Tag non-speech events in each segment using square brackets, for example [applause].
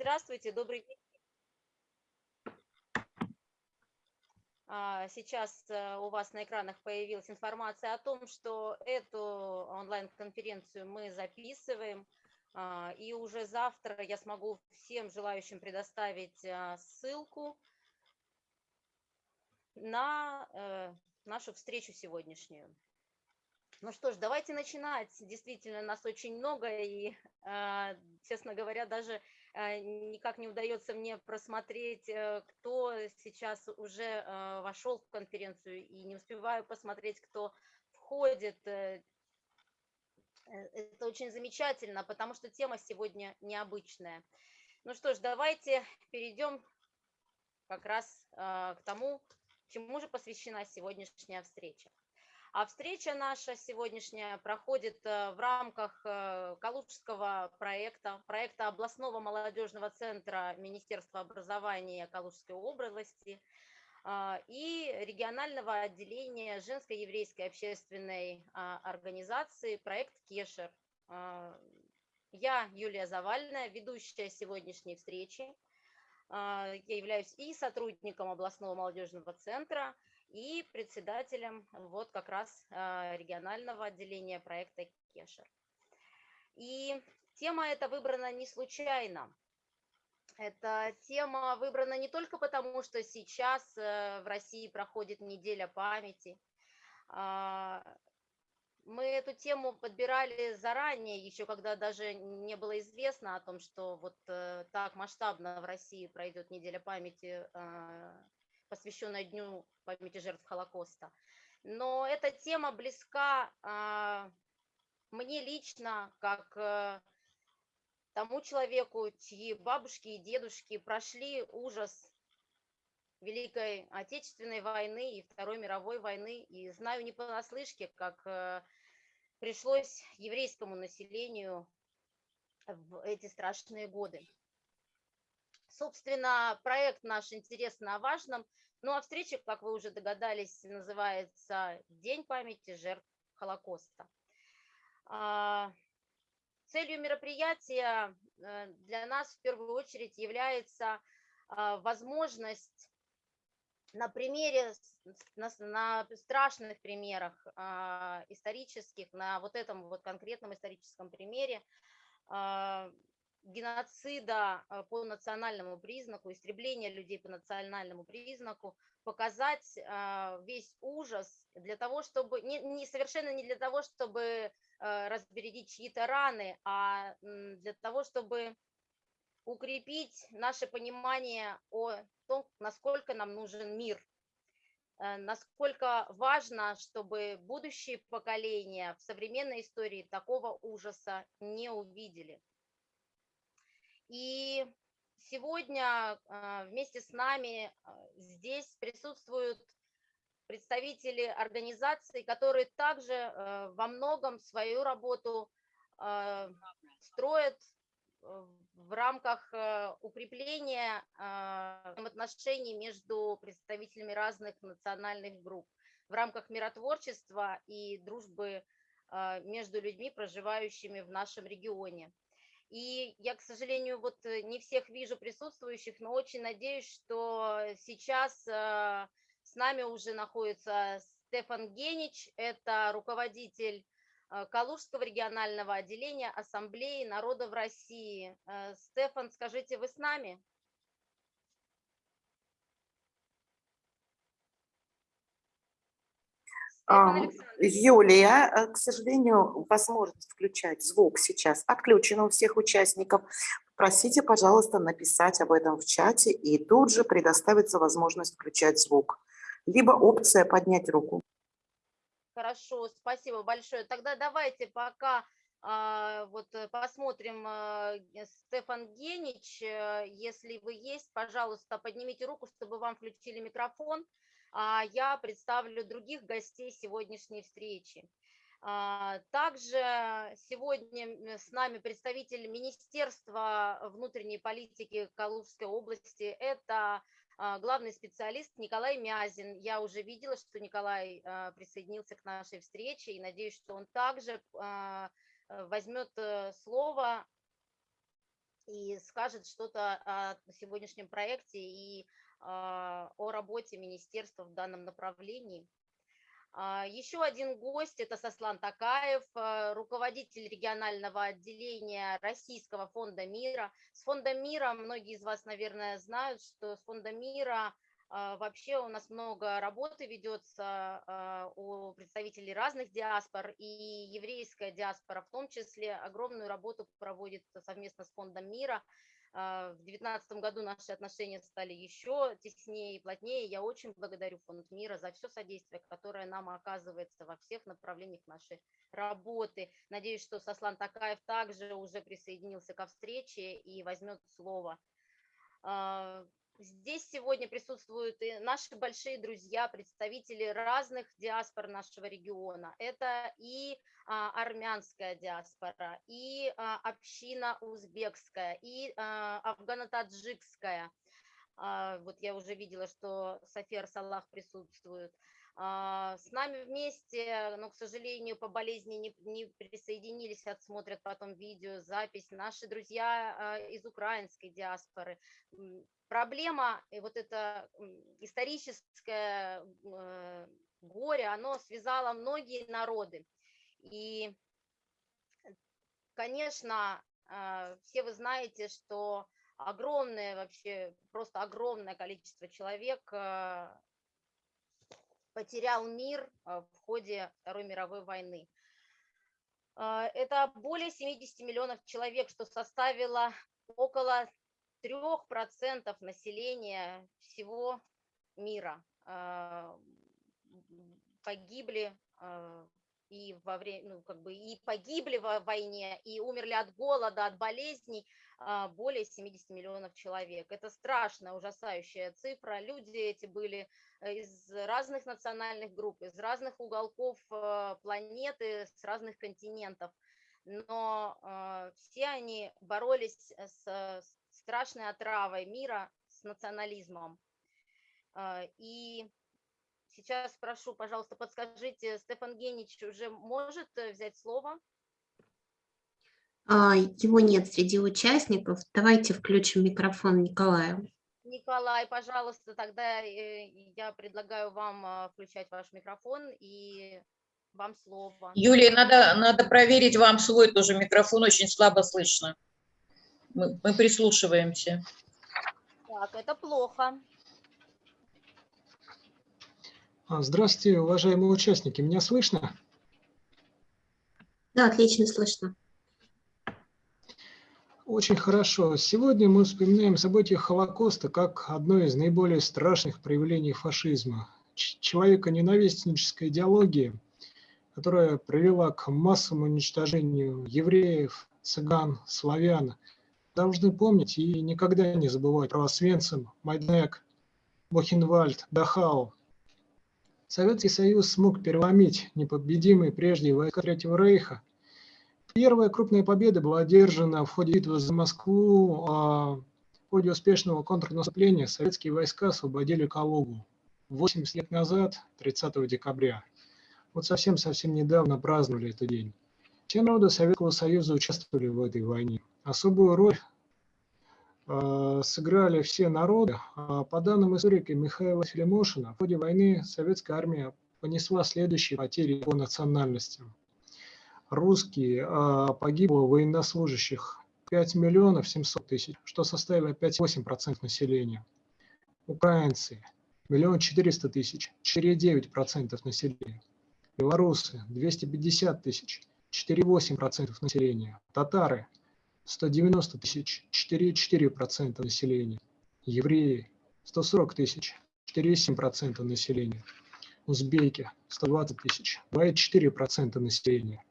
Здравствуйте, добрый день. А, сейчас э, у вас на экранах появилась информация о том, что эту онлайн-конференцию мы записываем, а, и уже завтра я смогу всем желающим предоставить а, ссылку на э, нашу встречу сегодняшнюю. Ну что ж, давайте начинать. Действительно, нас очень много, и, честно говоря, даже Э, никак не удается мне просмотреть, э, кто сейчас уже э, вошел в конференцию, и не успеваю посмотреть, кто входит. Это очень замечательно, потому что тема сегодня необычная. Ну что ж, давайте перейдем как раз к тому, чему же посвящена сегодняшняя встреча. А встреча наша сегодняшняя проходит э, в рамках э, Калужского проекта, проекта областного молодежного центра Министерства образования Калужской области а, и регионального отделения женской еврейской общественной а, организации проект Кешер. А, я Юлия Завальная, ведущая сегодняшней встречи. Я являюсь и сотрудником областного молодежного центра, и председателем вот как раз а, регионального отделения проекта Кешер. И тема эта выбрана не случайно. Эта тема выбрана не только потому, что сейчас э, в России проходит неделя памяти. А, мы эту тему подбирали заранее, еще когда даже не было известно о том, что вот э, так масштабно в России пройдет неделя памяти а, посвященная Дню памяти жертв Холокоста. Но эта тема близка а, мне лично, как а, тому человеку, чьи бабушки и дедушки прошли ужас Великой Отечественной войны и Второй мировой войны. И знаю не понаслышке, как а, пришлось еврейскому населению в эти страшные годы. Собственно, проект наш интересно о важном. Ну а встреча, как вы уже догадались, называется «День памяти жертв Холокоста». А, целью мероприятия э, для нас в первую очередь является а, возможность на примере, на, страшных примерах а, исторических, на вот этом вот конкретном историческом примере геноцида э, по национальному признаку, истребления людей по национальному признаку, показать э, весь ужас для того, чтобы, не, не совершенно не для того, чтобы э, разбередить чьи-то раны, а для того, чтобы укрепить наше понимание о том, насколько нам нужен мир, насколько важно, чтобы будущие поколения в современной истории такого ужаса не увидели. И сегодня а, вместе с нами а, здесь присутствуют представители организаций, которые также а, во многом свою работу строят в рамках укрепления отношений между представителями разных национальных групп, в рамках миротворчества и дружбы между людьми, проживающими в нашем регионе. И я, к сожалению, вот э, не всех вижу присутствующих, но очень надеюсь, что сейчас э, с нами уже находится Стефан Генич, это руководитель э, Калужского регионального отделения Ассамблеи народов России. Стефан, скажите, вы с нами? Юлия, э, к сожалению, возможность включать звук сейчас отключена у всех участников. Просите, пожалуйста, написать об этом в чате, и тут же предоставится возможность включать звук. Либо опция «Поднять руку». Хорошо, спасибо большое. Тогда давайте пока а, вот э, посмотрим, а, Стефан Генич, э, если вы есть, пожалуйста, поднимите руку, чтобы вам включили микрофон а я представлю других гостей сегодняшней встречи. А, также сегодня с нами представитель Министерства внутренней политики Калужской области. Это а, главный специалист Николай Мязин. Я уже видела, что Николай а, присоединился к нашей встрече и надеюсь, что он также возьмет э, слово и скажет что-то о сегодняшнем проекте и о работе министерства в данном направлении. А, Еще один гость – это Сослан Такаев, а, руководитель регионального отделения Российского фонда мира. С фондом мира многие из вас, наверное, знают, что с фондом мира вообще у нас много работы ведется у представителей разных диаспор, и еврейская диаспора в том числе огромную работу проводит совместно с фондом мира – а, в 2019 году наши отношения стали еще теснее и плотнее. Я очень благодарю Фонд мира за все содействие, которое нам оказывается во всех направлениях нашей работы. Надеюсь, что Сослан Такаев также уже присоединился ко встрече и возьмет слово. Здесь сегодня присутствуют и наши большие друзья, представители разных диаспор нашего региона. Это и а, армянская диаспора, и а, община узбекская, и а, афгано-таджикская. А, вот я уже видела, что София Салах присутствует. А, с нами вместе, но, к сожалению, по болезни не, не присоединились, отсмотрят потом видео, запись. Наши друзья а, из украинской диаспоры. Проблема, и вот это историческое э, горе, оно связало многие народы. И, конечно, а, все вы знаете, что огромное вообще, просто огромное количество человек потерял мир а, в ходе Второй мировой войны. А, это более 70 миллионов человек, что составило около 3% населения всего мира. А, погибли и во время, ну, как бы и погибли в войне, и умерли от голода, от болезней более 70 миллионов человек. Это страшная, ужасающая цифра. Люди эти были Э, из разных национальных групп, из разных уголков э, планеты, с разных континентов. Но э, все они боролись с страшной отравой мира, с национализмом. И сейчас прошу, пожалуйста, подскажите, Стефан Генич уже может взять слово? А, его нет среди участников. Давайте включим микрофон Николаю. Николай, пожалуйста, тогда э, я предлагаю вам а, включать ваш микрофон и вам слово. Юлия, надо, надо проверить вам свой тоже микрофон, очень слабо слышно. Мы, мы прислушиваемся. Так, это плохо. А, здравствуйте, уважаемые участники. Меня слышно? Да, отлично слышно. Очень хорошо. Сегодня мы вспоминаем события Холокоста как одно из наиболее страшных проявлений фашизма. Человека-ненавистнической идеологии, которая привела к массовому уничтожению евреев, цыган, славян. Должны помнить и никогда не забывать про Освенцим, Майднек, Бухенвальд, Дахау. Советский Союз смог переломить непобедимые прежде войска Третьего Рейха – Первая крупная победа была одержана в ходе битвы за Москву. А в ходе успешного контрнаступления советские войска освободили Калугу 80 лет назад, 30 декабря. Вот совсем-совсем недавно праздновали этот день. Все народы Советского Союза участвовали в этой войне. Особую роль сыграли все народы. А по данным историка Михаила Филимошина, в ходе войны советская армия понесла следующие потери по национальностям русские, а погибло военнослужащих 5 миллионов 700 тысяч, что составило 5,8% населения. Украинцы – миллион четыреста тысяч, 4,9% населения. Белорусы – 250 тысяч, 4,8% населения. Татары – 190 тысяч, 4,4% населения. Евреи – 140 тысяч, 4,7% населения. Узбеки – 120 тысяч, 2,4% населения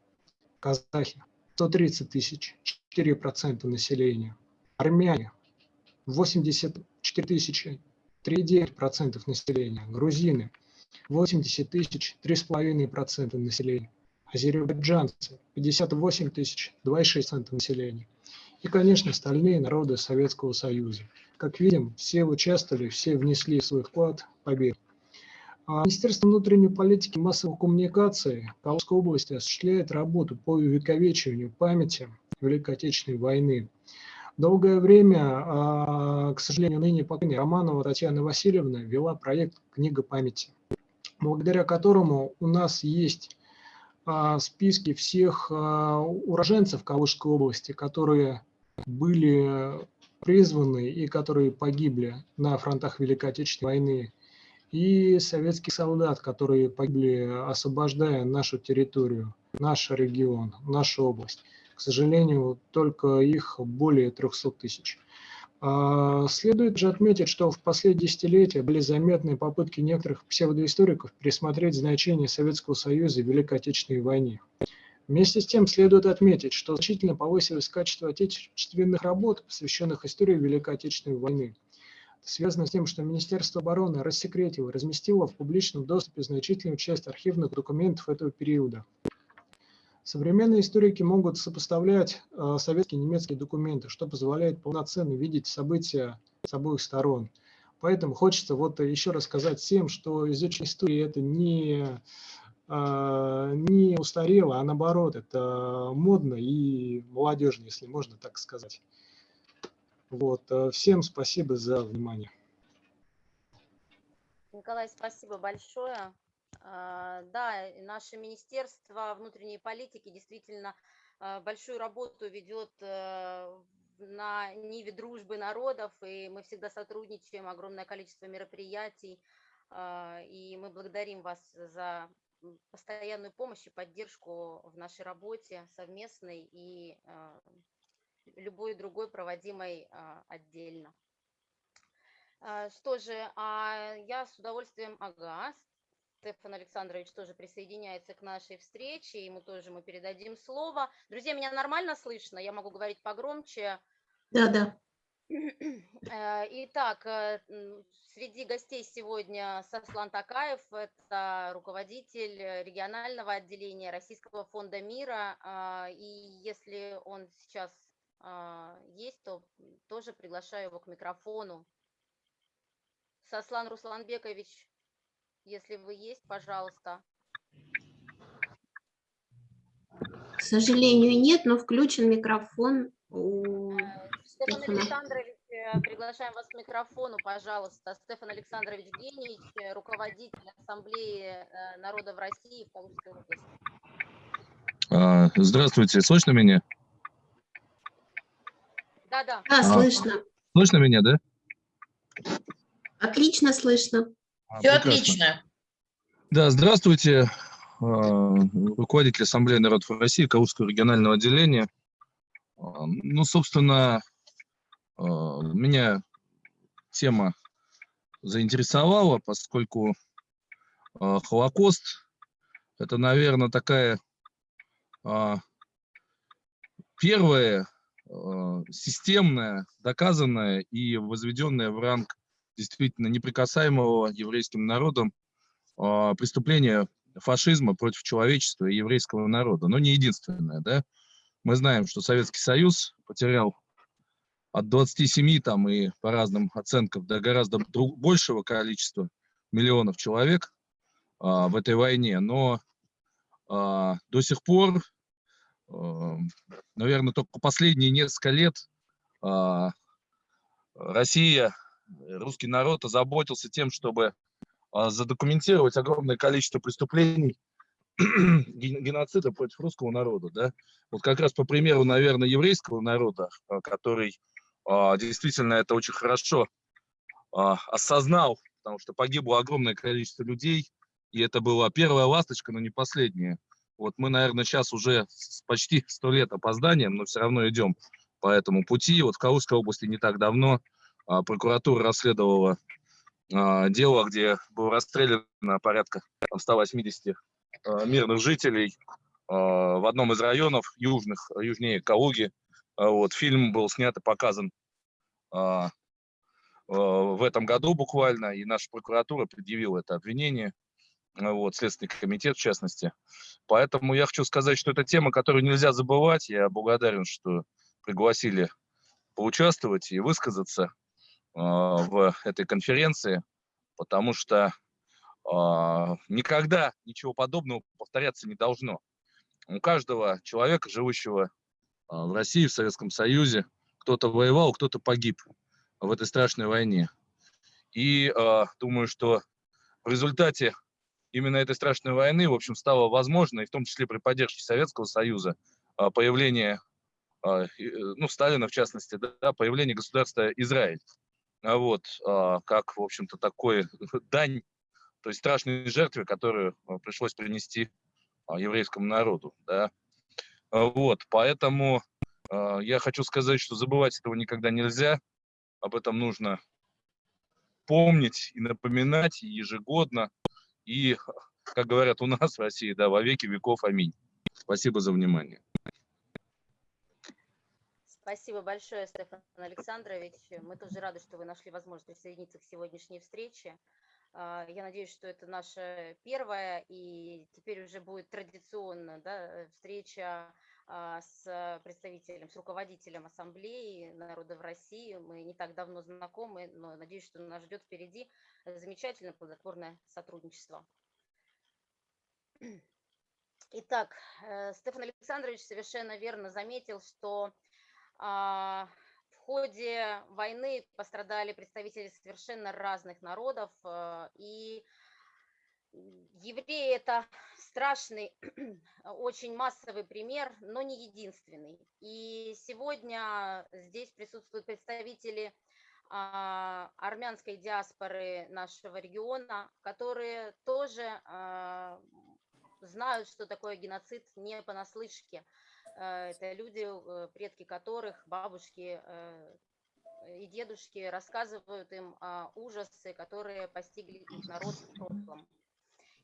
казахи 130 тысяч, 4% населения. Армяне 84 тысячи, 3,9% населения. Грузины 80 тысяч, 3,5% населения. Азербайджанцы 58 тысяч, 2,6% населения. И, конечно, остальные народы Советского Союза. Как видим, все участвовали, все внесли свой вклад в победу. А Министерство внутренней политики и массовых коммуникаций Калужской области осуществляет работу по увековечиванию памяти Великой Отечественной войны. Долгое время, а, к сожалению, ныне покойной Романова Татьяна Васильевна вела проект «Книга памяти», благодаря которому у нас есть а, списки всех уроженцев Калужской области, которые были призваны и которые погибли на фронтах Великой Отечественной войны, и советских солдат, которые погибли, освобождая нашу территорию, наш регион, нашу область. К сожалению, только их более 300 тысяч. А, Следует же отметить, что в последние десятилетия были заметны попытки некоторых псевдоисториков пересмотреть значение Советского Союза в Великой Отечественной войне. Вместе с тем следует отметить, что значительно повысилось качество отечественных работ, посвященных истории Великой Отечественной войны. Это связано с тем, что Министерство обороны рассекретило, разместило в публичном доступе значительную часть архивных документов этого периода. Современные историки могут сопоставлять э, советские и немецкие документы, что позволяет полноценно видеть события с обоих сторон. Поэтому хочется вот еще раз сказать всем, что изучение истории это не, не устарело, а наоборот, это модно и молодежно, если можно так сказать. Вот. э, Всем спасибо за внимание. Николай, спасибо большое. А, Да, наше Министерство внутренней политики действительно а, большую работу ведет э, на ниве дружбы народов, и мы всегда сотрудничаем, огромное количество мероприятий, а, и мы благодарим вас за постоянную помощь и поддержку в нашей работе совместной и а, любой другой проводимой а, отдельно. А, Что же, а я с удовольствием, ага, Стефан Александрович тоже присоединяется к нашей встрече, ему тоже мы передадим слово. Друзья, меня нормально слышно? Я могу говорить погромче. Да, да. [clears throat] Э, Итак, э, среди гостей сегодня Сослан Такаев, это руководитель э, регионального отделения Российского фонда мира. а, И если он сейчас а, есть, то тоже приглашаю его к микрофону. Сослан Русланбекович, если вы есть, пожалуйста. К сожалению, нет, но включен микрофон у Стефан. Александрович, э, приглашаем вас к микрофону, пожалуйста. Стефан Александрович Генич, э, руководитель Ассамблеи э, народов России в Калужской области. А, Здравствуйте, слышно меня? Да-да. Да, А. слышно. Слышно меня, да? Отлично слышно. А, Все прекрасно. отлично. Да, здравствуйте, а, руководитель Ассамблеи народов России, Калужского регионального отделения. А, Ну, собственно, меня тема заинтересовала, поскольку а, Холокост – это, наверное, такая а, первая а, системная, доказанная и возведенная в ранг действительно неприкасаемого еврейским народом а, преступление фашизма против человечества и еврейского народа. Но не единственное, да. Мы знаем, что Советский Союз потерял от 27 там и по разным оценкам до гораздо большего количества миллионов человек а, в этой войне, но а, до сих пор, наверное, только последние несколько лет а, Россия, русский народ озаботился тем, чтобы а, задокументировать огромное количество преступлений [clears throat] ген- геноцида против русского народа, да. Вот как раз по примеру, наверное, еврейского народа, а, который а, действительно это очень хорошо а, осознал, потому что погибло огромное количество людей, и это была первая ласточка, но не последняя. Вот мы, наверное, сейчас уже с почти сто лет опозданием, но все равно идем по этому пути. Вот в Калужской области не так давно а, прокуратура расследовала а, дело, где было расстреляно порядка там, 180 а, мирных жителей а, в одном из районов южных, южнее Калуги. А, Вот, фильм был снят и показан а, а, в этом году буквально, и наша прокуратура предъявила это обвинение, а, вот, Следственный комитет в частности. Поэтому я хочу сказать, что это тема, которую нельзя забывать. Я благодарен, что пригласили поучаствовать и высказаться а, в этой конференции, потому что а, никогда ничего подобного повторяться не должно. У каждого человека, живущего а, в России, в Советском Союзе, кто-то воевал, кто-то погиб в этой страшной войне. И э, думаю, что в результате именно этой страшной войны, в общем, стало возможно, и в том числе при поддержке Советского Союза, э, появление, э, ну, Сталина в частности, да, появление государства Израиль. Вот, э, как, в общем-то, такой [laughs] дань, то есть страшной жертве, которую пришлось принести еврейскому народу, да. Вот, поэтому я хочу сказать, что забывать этого никогда нельзя, об этом нужно помнить и напоминать ежегодно. И, как говорят у нас в России, да, во веки веков. Аминь. Спасибо за внимание. Спасибо большое, Стефан Александрович. Мы тоже рады, что вы нашли возможность присоединиться к сегодняшней встрече. А, я надеюсь, что это наша первая и теперь уже будет традиционно да, встреча а, с представителем, с руководителем Ассамблеи народов России. Мы не так давно знакомы, но надеюсь, что нас ждет впереди замечательное плодотворное сотрудничество. Итак, э, Стефан Александрович совершенно верно заметил, что а, в ходе войны пострадали представители совершенно разных народов, э, и Евреи – это страшный, [clears throat] очень массовый пример, но не единственный. И сегодня здесь присутствуют представители а, армянской диаспоры нашего региона, которые тоже а, знают, что такое геноцид не понаслышке. А, это люди, э, предки которых, бабушки э, и дедушки рассказывают им ужасы, которые постигли их народ в прошлом.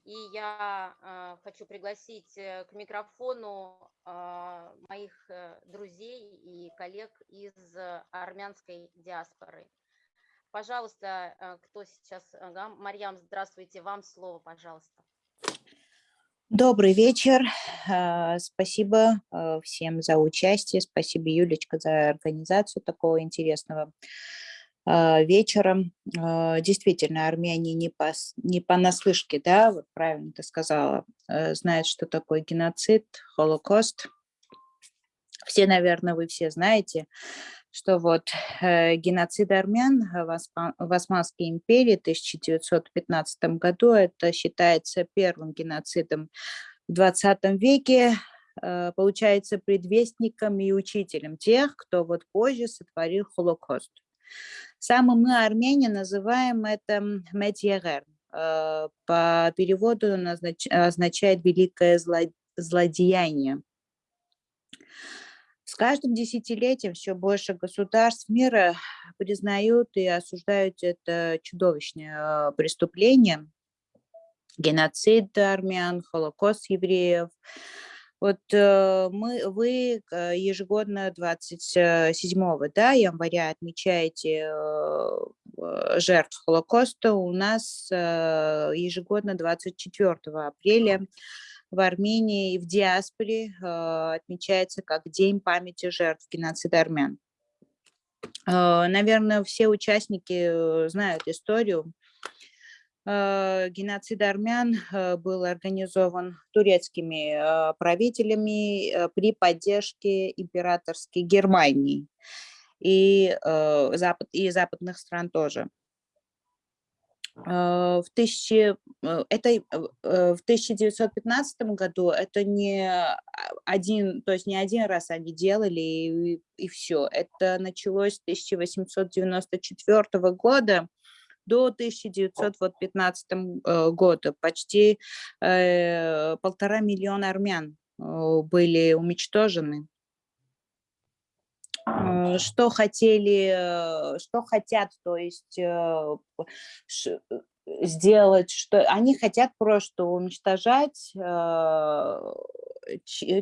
И я э, хочу пригласить э, к микрофону э, моих э, друзей и коллег из армянской диаспоры. Пожалуйста, э, кто сейчас? Марьям, здравствуйте, вам слово, пожалуйста. Добрый вечер. Э, спасибо э, всем за участие. Спасибо, Юлечка, за организацию такого интересного а, вечером. А, действительно, армяне не, по, не понаслышке, да, вот правильно ты сказала, э, знают, что такое геноцид, Холокост. Все, наверное, вы все знаете, что вот э, геноцид армян в Османской империи в 1915 году, это считается первым геноцидом в 20 веке, э, получается предвестником и учителем тех, кто вот позже сотворил Холокост. Самым мы, армяне, называем это медьягер. Э, по переводу означает «великое злодеяние». С каждым десятилетием все больше государств мира признают и осуждают это чудовищное преступление, геноцид армян, холокост евреев – вот э, мы, вы э, ежегодно 27 да, января отмечаете э, жертв Холокоста. У нас ежегодно 24 апреля в Армении и в диаспоре отмечается как День памяти жертв геноцида армян. Наверное, все участники знают историю геноцид армян э, был организован турецкими э, правителями при поддержке императорской Германии и, запад, и западных стран тоже. В, тысячи, это, в 1915 году это не один, то есть не один раз они делали и, и все. Это началось с 1894 года, до 1915 э, года. Почти э, полтора миллиона армян э, были уничтожены. Что хотели, что хотят, то есть сделать, что они хотят просто уничтожать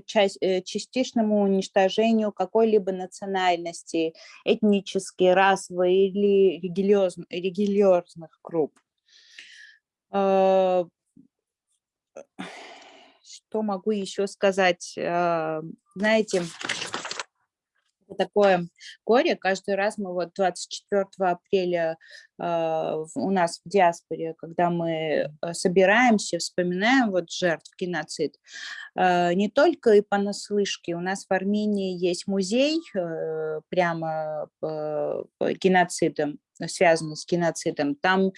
часть, частичному уничтожению какой-либо национальности, этнической, расовой или религиоз, религиозных групп. Что могу еще сказать? Знаете, такое горе. Каждый раз мы вот 24 апреля э, в- у нас в диаспоре, когда мы э, собираемся, вспоминаем вот жертв геноцид, э, не только и понаслышке. У нас в Армении есть музей э, прямо по, по геноцидам, связанный с геноцидом. Там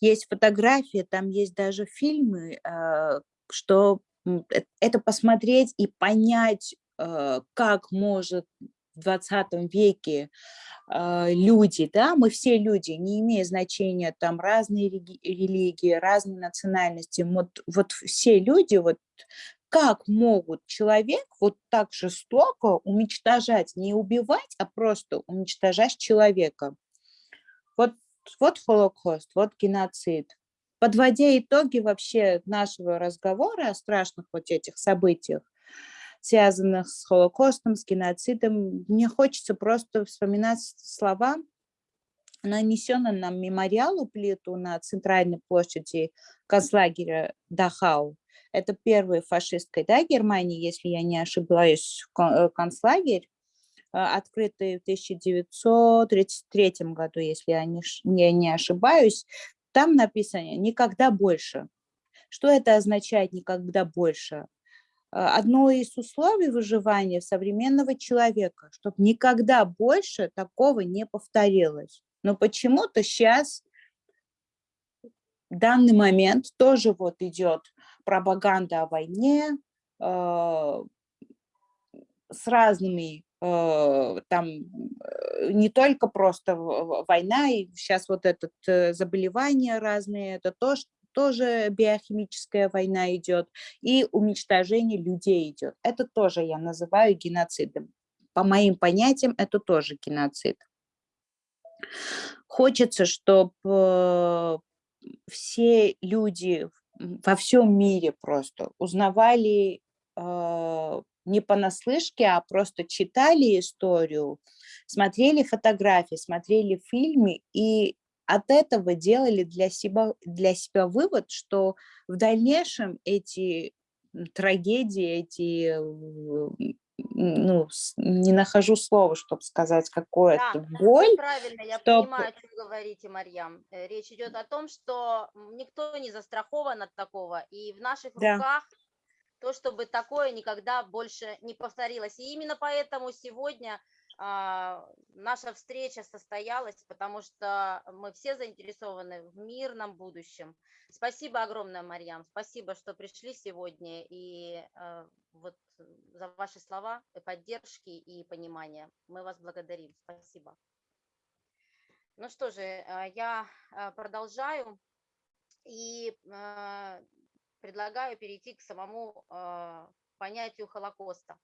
есть фотографии, там есть даже фильмы, э, что э- это посмотреть и понять, э, как может в 20 веке э, люди, да, мы все люди, не имея значения, там разные религии, разные национальности, вот, вот все люди, вот как могут человек вот так жестоко уничтожать, не убивать, а просто уничтожать человека. Вот, вот Холокост, вот геноцид. Подводя итоги вообще нашего разговора о страшных вот этих событиях, связанных с Холокостом, с геноцидом, мне хочется просто вспоминать слова, нанесенные нам мемориал у плиту на центральной площади концлагеря Дахау. Это первый фашистской да, Германии, если я не ошибаюсь, кон- концлагерь, э, открытый в 1933 году, если я не, не ошибаюсь. Там написано «никогда больше». Что это означает «никогда больше»? Э, одно из условий выживания современного человека, чтобы никогда больше такого не повторилось. Но почему-то сейчас, в данный момент, тоже вот идет пропаганда о войне э, с разными, э, там э, не только просто война, и сейчас вот это заболевания разные, это тоже, тоже биохимическая война идет, и уничтожение людей идет. Это тоже я называю геноцидом. По моим понятиям, это тоже геноцид. Хочется, чтобы все люди во всем мире просто узнавали э, не понаслышке, а просто читали историю, смотрели фотографии, смотрели фильмы и от этого делали для себя, для себя вывод, что в дальнейшем эти трагедии, эти, ну, не нахожу слова, чтобы сказать, какое-то Да, боль, правильно, я чтоб- понимаю, о чем говорите, Марьям. Э, Речь идет о том, что никто не застрахован от такого, и в наших Да. руках то, чтобы такое никогда больше не повторилось. И именно поэтому сегодня наша встреча состоялась, потому что мы все заинтересованы в мирном будущем. Спасибо огромное, Марьям, спасибо, что пришли сегодня и э, вот за ваши слова, и поддержки и понимания. Мы вас благодарим. Спасибо. Ну что же, э, я э, продолжаю и предлагаю перейти к самому понятию Холокоста.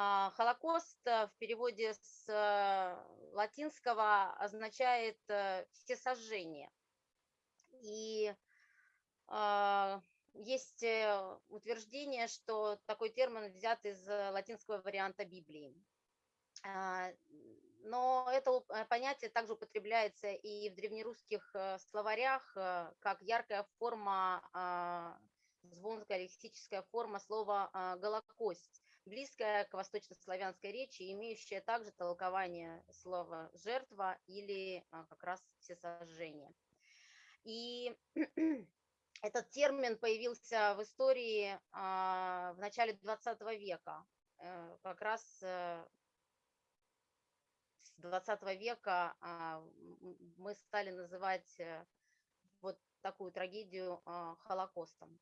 А, Холокост э, в переводе с э, латинского означает э, всесожжение. И а, есть утверждение, что такой термин взят из латинского варианта Библии. А, Но это понятие также употребляется и в древнерусских словарях как яркая форма, звонкая лексическая форма слова «голокость», близкая к восточнославянской речи, имеющая также толкование слова «жертва» или а, как раз «всесожжение». И [clears throat] этот термин появился в истории а, в начале 20 века, э, как раз э, с 20 века а, мы стали называть э, вот такую трагедию Холокостом.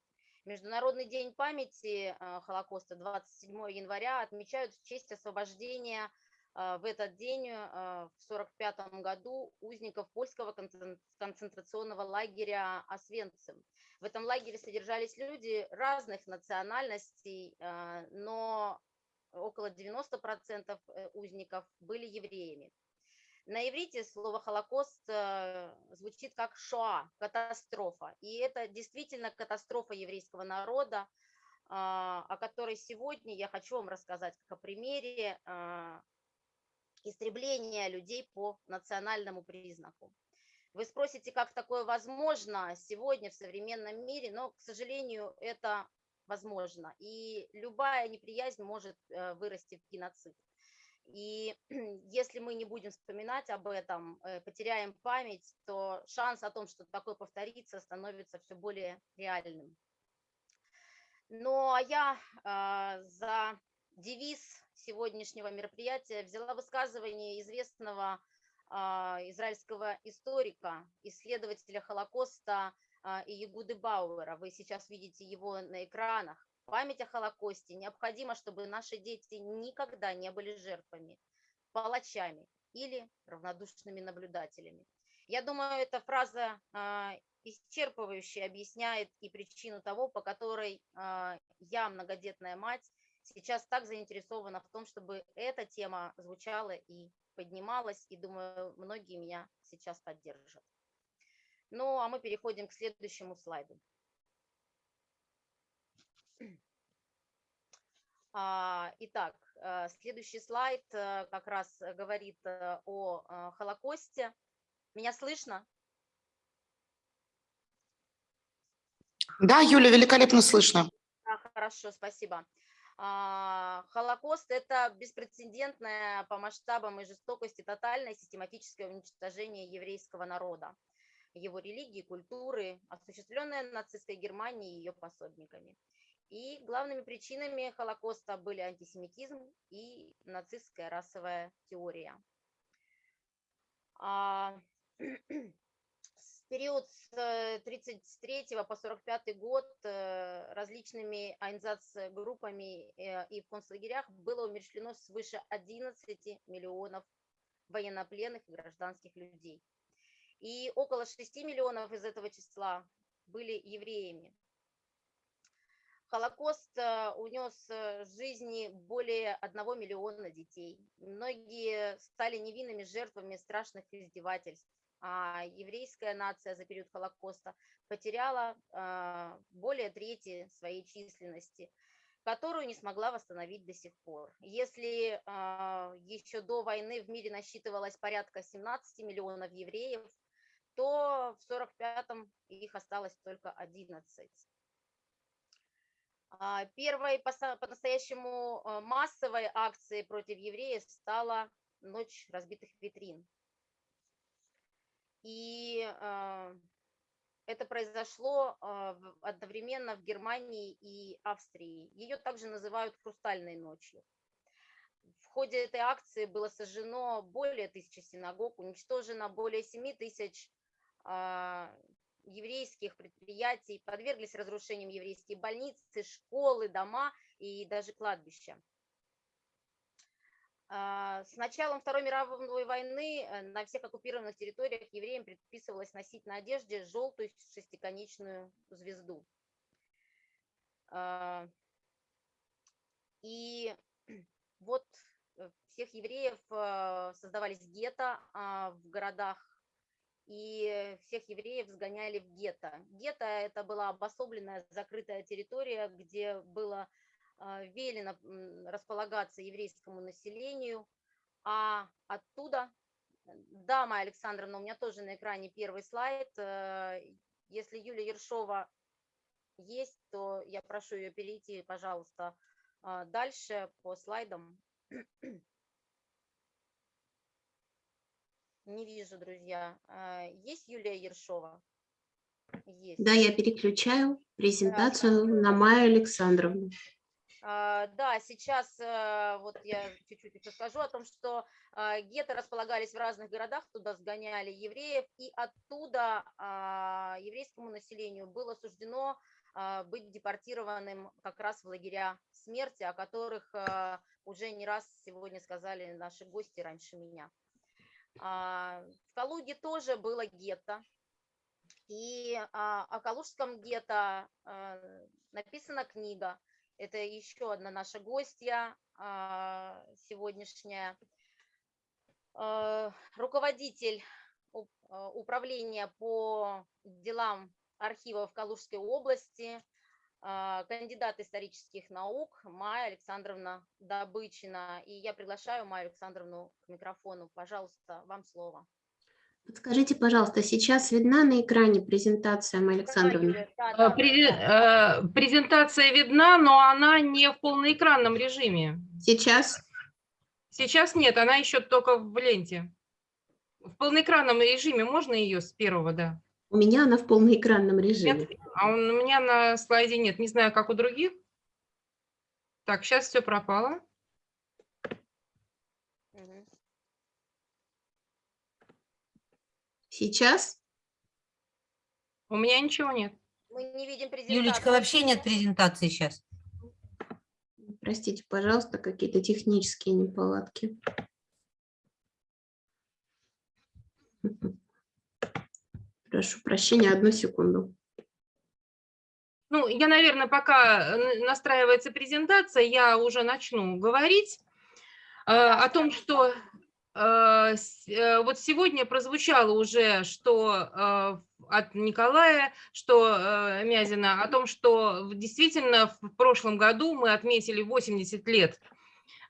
Международный день памяти а, Холокоста 27 января отмечают в честь освобождения а, в этот день а, в 1945 году узников польского концен- концентрационного лагеря Освенцим. В этом лагере содержались люди разных национальностей, но около 90% э, узников были евреями. На иврите слово «Холокост» э, звучит как «шоа», катастрофа. И это действительно катастрофа еврейского народа, а, о которой сегодня я хочу вам рассказать как о примере а, истребления людей по национальному признаку. Вы спросите, как такое возможно сегодня в современном мире, но, к сожалению, это возможно. И любая неприязнь может э, вырасти в геноцид. И [clears throat] если мы не будем вспоминать об этом, э, потеряем память, то шанс о том, что такое повторится, становится все более реальным. Ну а я а, за девиз сегодняшнего мероприятия взяла высказывание известного а, израильского историка, исследователя Холокоста а, Иегуды Бауэра. Вы сейчас видите его на экранах. Память о Холокосте необходимо, чтобы наши дети никогда не были жертвами, палачами или равнодушными наблюдателями. Я думаю, эта фраза а, исчерпывающе объясняет и причину того, по которой а, я, многодетная мать, сейчас так заинтересована в том, чтобы эта тема звучала и поднималась, и думаю, многие меня сейчас поддержат. Ну, а мы переходим к следующему слайду. Итак, э, следующий слайд э, как раз говорит э, о Холокосте. Меня слышно? Да, Юля, великолепно слышно. Да, хорошо, спасибо. А, Холокост – это беспрецедентное по масштабам и жестокости тотальное систематическое уничтожение еврейского народа, его религии, культуры, осуществленное нацистской Германией и ее пособниками. И главными причинами Холокоста были антисемитизм и нацистская расовая теория. А, [clears throat] период с 1933 э, по 45 год э, различными айнзац-группами э, и в концлагерях было умерщвлено свыше 11 миллионов военнопленных и гражданских людей. И около 6 миллионов из этого числа были евреями. Холокост унес жизни более 1 миллиона детей. Многие стали невинными жертвами страшных издевательств а еврейская нация за период Холокоста потеряла а, более трети своей численности, которую не смогла восстановить до сих пор. Если еще до войны в мире насчитывалось порядка 17 миллионов евреев, то в 45-м их осталось только 11. Первой по-настоящему массовой акцией против евреев стала «Ночь разбитых витрин», и а, это произошло а, одновременно в Германии и Австрии. Ее также называют «Хрустальной ночью». В ходе этой акции было сожжено более тысячи синагог, уничтожено более 7 тысяч а, еврейских предприятий, подверглись разрушениям еврейские больницы, школы, дома и даже кладбища. А, с началом Второй мировой войны э, на всех оккупированных территориях евреям предписывалось носить на одежде желтую шестиконечную звезду. А, и вот э, всех евреев э, создавались гетто а, в городах, и всех евреев сгоняли в гетто. Гетто – это была обособленная закрытая территория, где было а, велено располагаться еврейскому населению, а оттуда, да, Майя Александровна, у меня тоже на экране первый слайд, э, если Юлия Ершова есть, то я прошу ее перейти, пожалуйста, а, дальше по слайдам. Не вижу, друзья. А, есть Юлия Ершова? Есть. Да, я переключаю презентацию да. на Майю Александровну. А, да, сейчас э, вот я чуть-чуть еще скажу о том, что а, гетто располагались в разных городах, туда сгоняли евреев, и оттуда а, еврейскому населению было суждено быть депортированным как раз в лагеря смерти, о которых уже не раз сегодня сказали наши гости раньше меня. В Калуге тоже было гетто, и о Калужском гетто написана книга это еще одна наша гостья а, сегодняшняя. А, руководитель а, управления по делам архивов Калужской области, кандидат исторических наук Майя Александровна Добычина. И я приглашаю Майю Александровну к микрофону. Пожалуйста, вам слово. Подскажите, пожалуйста, сейчас видна на экране презентация, Майя Александровна? Да. Э, презентация видна, но она не в полноэкранном режиме. Сейчас? Сейчас нет, она еще только в ленте. В полноэкранном режиме можно ее с первого, да? У меня она в полноэкранном режиме. Нет, а он- у меня на слайде нет. Не знаю, как у других. Так, сейчас все пропало. Сейчас? У меня ничего нет. Мы не видим презентацию. Юлечка, вообще нет презентации сейчас. Простите, пожалуйста, какие-то технические неполадки. Прошу прощения, одну секунду. Ну, я, наверное, пока н- настраивается презентация, я уже начну говорить э, о том, что э, э, вот сегодня прозвучало уже, что э, от Николая, что э, Мязина, о том, что действительно в прошлом году мы отметили 80 лет э,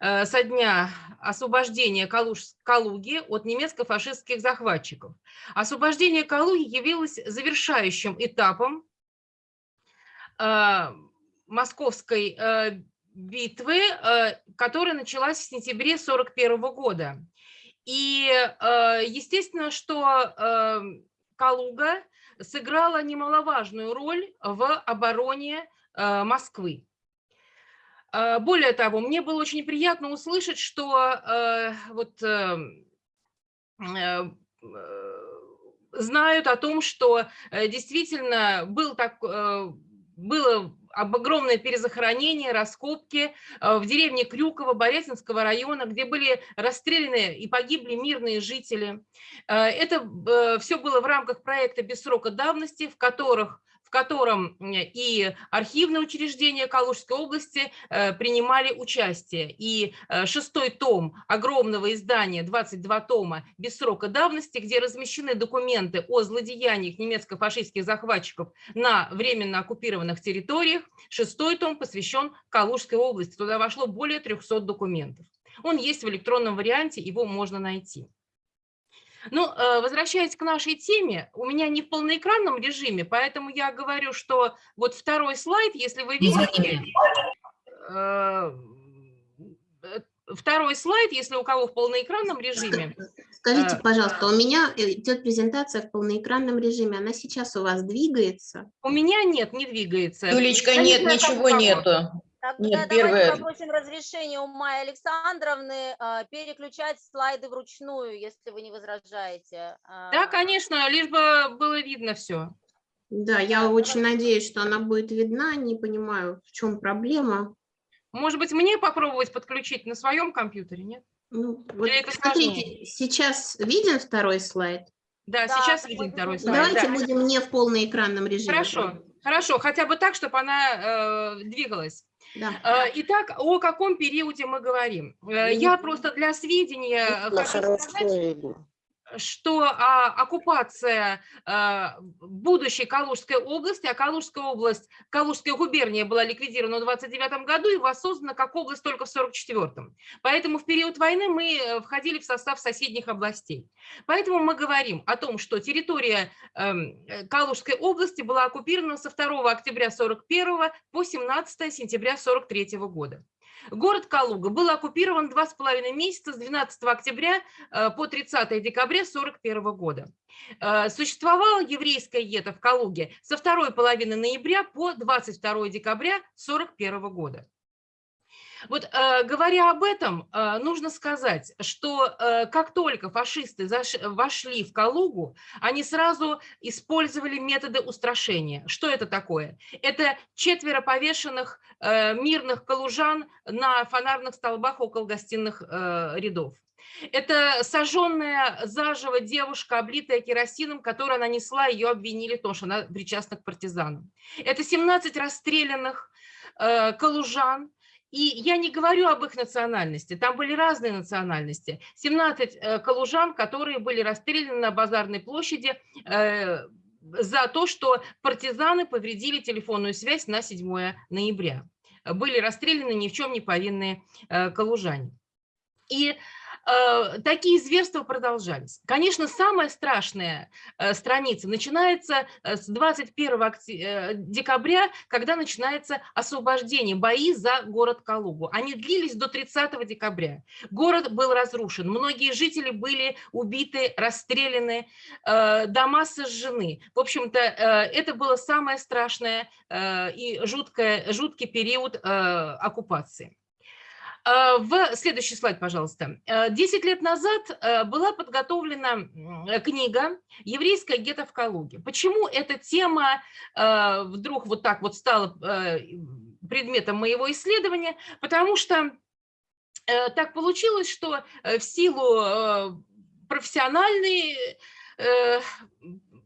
со дня освобождения Калуж- Калуги от немецко-фашистских захватчиков. Освобождение Калуги явилось завершающим этапом э, московской э, битвы, э, которая началась в сентябре 1941 года. И э, естественно, что э, Калуга сыграла немаловажную роль в обороне э, Москвы. Э, Более того, мне было очень приятно услышать, что э, вот э, э, э, знают о том, что действительно был так, было об- огромное перезахоронение, раскопки в деревне Крюково Борятинского района, где были расстреляны и погибли мирные жители. Это все было в рамках проекта «Без срока давности», в которых котором и архивные учреждения Калужской области э, принимали участие. И э, шестой том огромного издания, 22 тома без срока давности, где размещены документы о злодеяниях немецко-фашистских захватчиков на временно оккупированных территориях. Шестой том посвящен Калужской области. Туда вошло более 300 документов. Он есть в электронном варианте, его можно найти. Ну, э, возвращаясь к нашей теме, у меня не в полноэкранном режиме, поэтому я говорю, что вот второй слайд, если вы видите, э, э, второй слайд, если у кого в полноэкранном режиме, Скажите, пожалуйста, у меня идет презентация в полноэкранном режиме. Она сейчас у вас двигается? у меня нет, не двигается. Юлечка, нет, ничего нету. Тогда Нет, давайте первое- попросим разрешения у Майи Александровны а, переключать слайды вручную, если вы не возражаете. Да, А, конечно, лишь бы было видно все. Да, я очень надеюсь, что она будет видна. Не понимаю, в чем проблема. Может быть, мне попробовать подключить на своем компьютере, нет? Ну, вот это смотрите, сейчас виден второй слайд? Да, Да, сейчас виден второй слайд. Давайте да. будем не в полноэкранном режиме. Хорошо, хорошо, хотя бы так, чтобы она э, двигалась. Да. Э, Итак, о каком периоде мы говорим? Э, Я Видно. просто для сведения Да, хочу хорошо сказать. Что а, оккупация а, будущей Калужской области, а Калужская область, Калужская губерния была ликвидирована в 29 году и воссоздана как область только в 44-м. Поэтому в период войны мы э, входили в состав соседних областей. Поэтому мы говорим о том, что территория эм, э, Калужской области была оккупирована со 2 октября 41 по 17 сентября 43 года. Город Калуга был оккупирован два с половиной месяца с 12 октября э, по 30 декабря 1941 года. Э, Существовало еврейское гетто в Калуге со второй половины ноября по 22 декабря 1941 года. Вот э, говоря об этом, э, нужно сказать, что э, как только фашисты вошли в Калугу, они сразу использовали методы устрашения. Что это такое? Это четверо повешенных мирных калужан на фонарных столбах около гостиных рядов. Это сожженная заживо девушка, облитая керосином, которую она несла, ее обвинили в том, что она причастна к партизанам. Это 17 расстрелянных калужан, и я не говорю об их национальности, там были разные национальности. 17 э, калужан, которые были расстреляны на базарной площади э, за то, что партизаны повредили телефонную связь на 7 ноября. Были расстреляны ни в чем не повинные э, калужане. И такие зверства продолжались. Конечно, самая страшная э, страница начинается э, с 21 окте- э, декабря, когда начинается освобождение, бои за город Калугу. Они длились до 30 декабря. Город был разрушен, многие жители были убиты, расстреляны, э, дома сожжены. В общем-то, э, это было самое страшное э, и жуткое, жуткий период э, оккупации. Э, В следующий слайд, пожалуйста. Э, Десять лет назад э, была подготовлена книга «Еврейская гетто в Калуге». Почему эта тема вдруг вот так вот стала предметом моего исследования? Потому что так получилось, что в силу профессиональной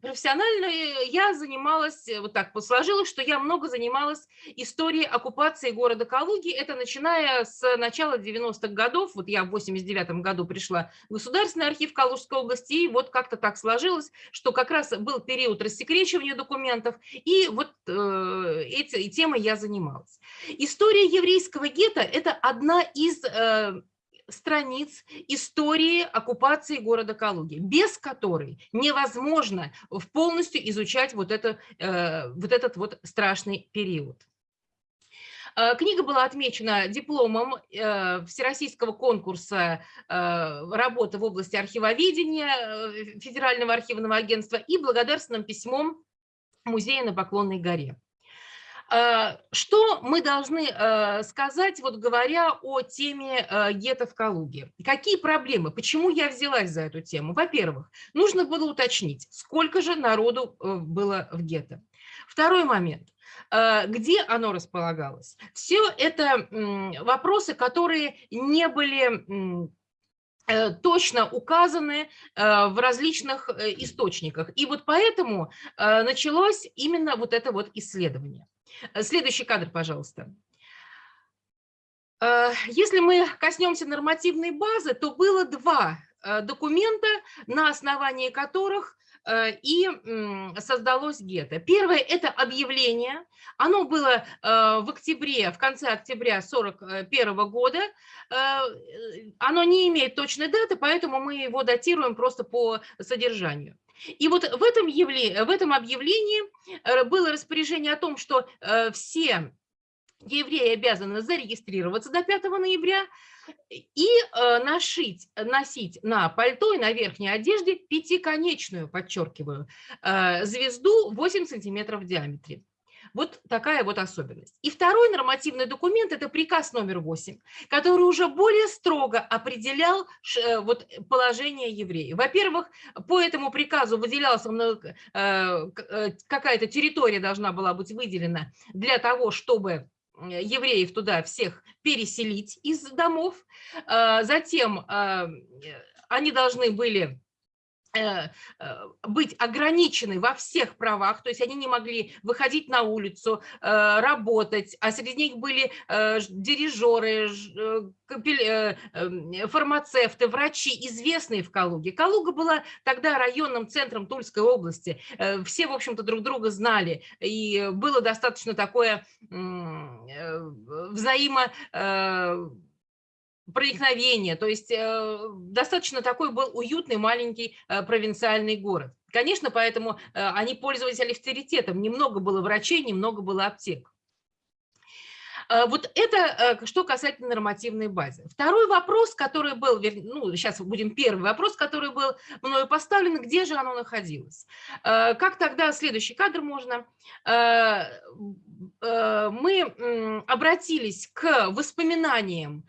профессионально я занималась, э, вот так вот сложилось, что я много занималась историей оккупации города Калуги. Это начиная с начала 90-х годов. Вот я в 89 году пришла в Государственный архив Калужской области, и вот как-то так сложилось, что как раз был период рассекречивания документов, и вот э, эти темой я занималась. История еврейского гетто – это одна из э, страниц истории оккупации города Калуги, без которой невозможно полностью изучать вот, это, э, вот этот вот страшный период. Э, Книга была отмечена дипломом э, Всероссийского конкурса работы в области архивоведения Федерального архивного агентства и благодарственным письмом музея на Поклонной горе. Э, Что мы должны э, сказать, вот говоря о теме э, гетто в Калуге? Какие проблемы? Почему я взялась за эту тему? Во-первых, нужно было уточнить, сколько же народу было в гетто. Второй момент. Где оно располагалось? Все это вопросы, которые не были точно указаны в различных источниках. И вот поэтому началось именно вот это вот исследование. Э, Следующий кадр, пожалуйста. Э, Если мы коснемся нормативной базы, то было два э, документа, на основании которых и создалось гетто. Первое – это объявление. Оно было в октябре, в конце октября 1941 года. Оно не имеет точной даты, поэтому мы его датируем просто по содержанию. И вот в этом, явле- в этом объявлении э, было распоряжение о том, что э, все евреи обязаны зарегистрироваться до 5 ноября и э, нашить, носить на пальто и на верхней одежде пятиконечную, подчеркиваю, звезду 8 сантиметров в диаметре. Вот такая вот особенность. И второй нормативный документ – это приказ номер 8, который уже более строго определял э, вот положение евреев. Во-первых, по этому приказу выделялась э, э, какая-то территория должна была быть выделена для того, чтобы евреев туда всех переселить из домов. Э, Затем они должны были быть ограничены во всех правах, то есть они не могли выходить на улицу, э, работать, а среди них были э, дирижеры, э, э, эм, фармацевты, врачи, известные в Калуге. Калуга была тогда районным центром Тульской области, Э, все, в общем-то, друг друга знали, и было достаточно такое э, взаимо проникновение, то есть э, достаточно такой был уютный маленький э, провинциальный город. Конечно, поэтому э, они пользовались авторитетом, немного было врачей, немного было аптек. Э, Вот это э, что касательно нормативной базы. Второй вопрос, который был, ну, сейчас будем первый вопрос, который был мною поставлен, где же оно находилось? Э, Как тогда, следующий кадр можно, э, мы обратились к воспоминаниям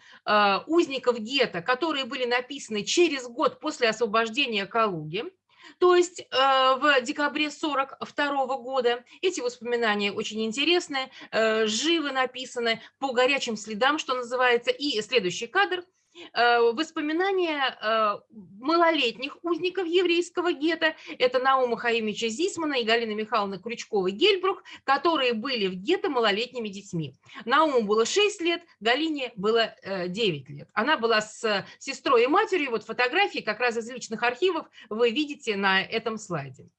узников гетто, которые были написаны через год после освобождения Калуги, то есть э, в декабре 42 года. Эти воспоминания очень интересные, э, живо написаны по горячим следам, что называется. И следующий кадр – воспоминания э, малолетних узников еврейского гетто. Это Наума Хаимича Зисмана и Галина Михайловна Крючкова-Гельбрух, которые были в гетто малолетними детьми. Науму было 6 лет, Галине было э, 9 лет. Она была с э, сестрой и матерью. Вот фотографии как раз из личных архивов вы видите на этом слайде.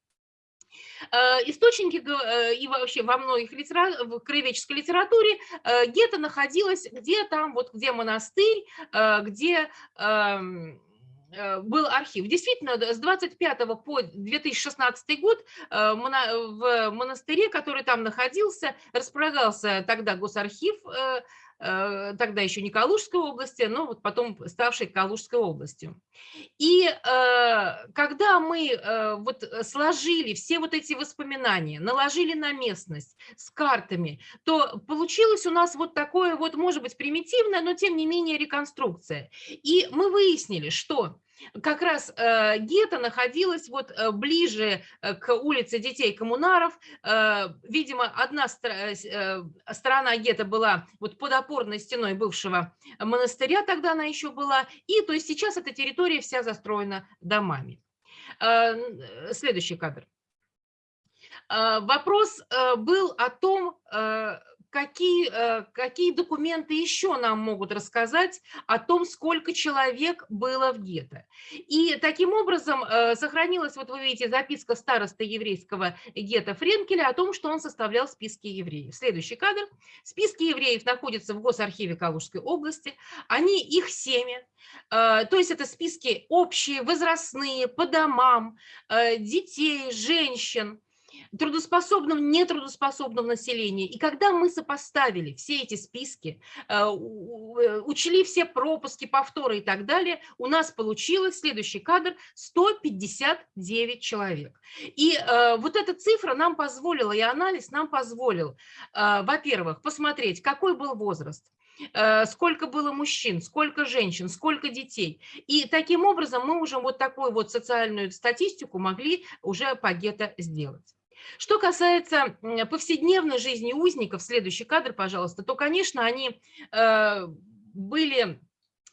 Э, источники э, и вообще во многих литера... в краеведческой литературе э, гетто находилось где там, вот где монастырь, где эм, был архив. Действительно, с 25 по 2016 год в монастыре, который там находился, располагался тогда госархив тогда еще не Калужской области, но вот потом ставшей Калужской областью. И э, когда мы э, вот сложили все вот эти воспоминания, наложили на местность с картами, то получилось у нас вот такое вот, может быть, примитивное, но тем не менее реконструкция. И мы выяснили, что как раз э, гетто находилась вот э, ближе э, к улице детей коммунаров. Видимо, одна сторона гетто была вот под опорной стеной бывшего монастыря, тогда она еще была, и то есть сейчас эта территория вся застроена домами. Следующий кадр. Вопрос был о том, какие, э, какие документы еще нам могут рассказать о том, сколько человек было в гетто. И таким образом э, сохранилась, вот вы видите, записка староста еврейского гетто Френкеля о том, что он составлял списки евреев. Следующий кадр. Списки евреев находятся в Госархиве Калужской области. Они, их семя, э, то есть это списки общие, возрастные, по домам, детей, женщин, трудоспособном, нетрудоспособном населении. И когда мы сопоставили все эти списки, э, э, учли все пропуски, повторы и так далее, у нас получилось следующий кадр 159 человек. И э, вот эта цифра нам позволила, и анализ нам позволил, во-первых, посмотреть, какой был возраст, сколько было мужчин, сколько женщин, сколько детей. И таким образом мы уже вот такую вот социальную статистику могли уже по гетто сделать. Что касается повседневной жизни узников, следующий кадр, пожалуйста, то, конечно, они э, были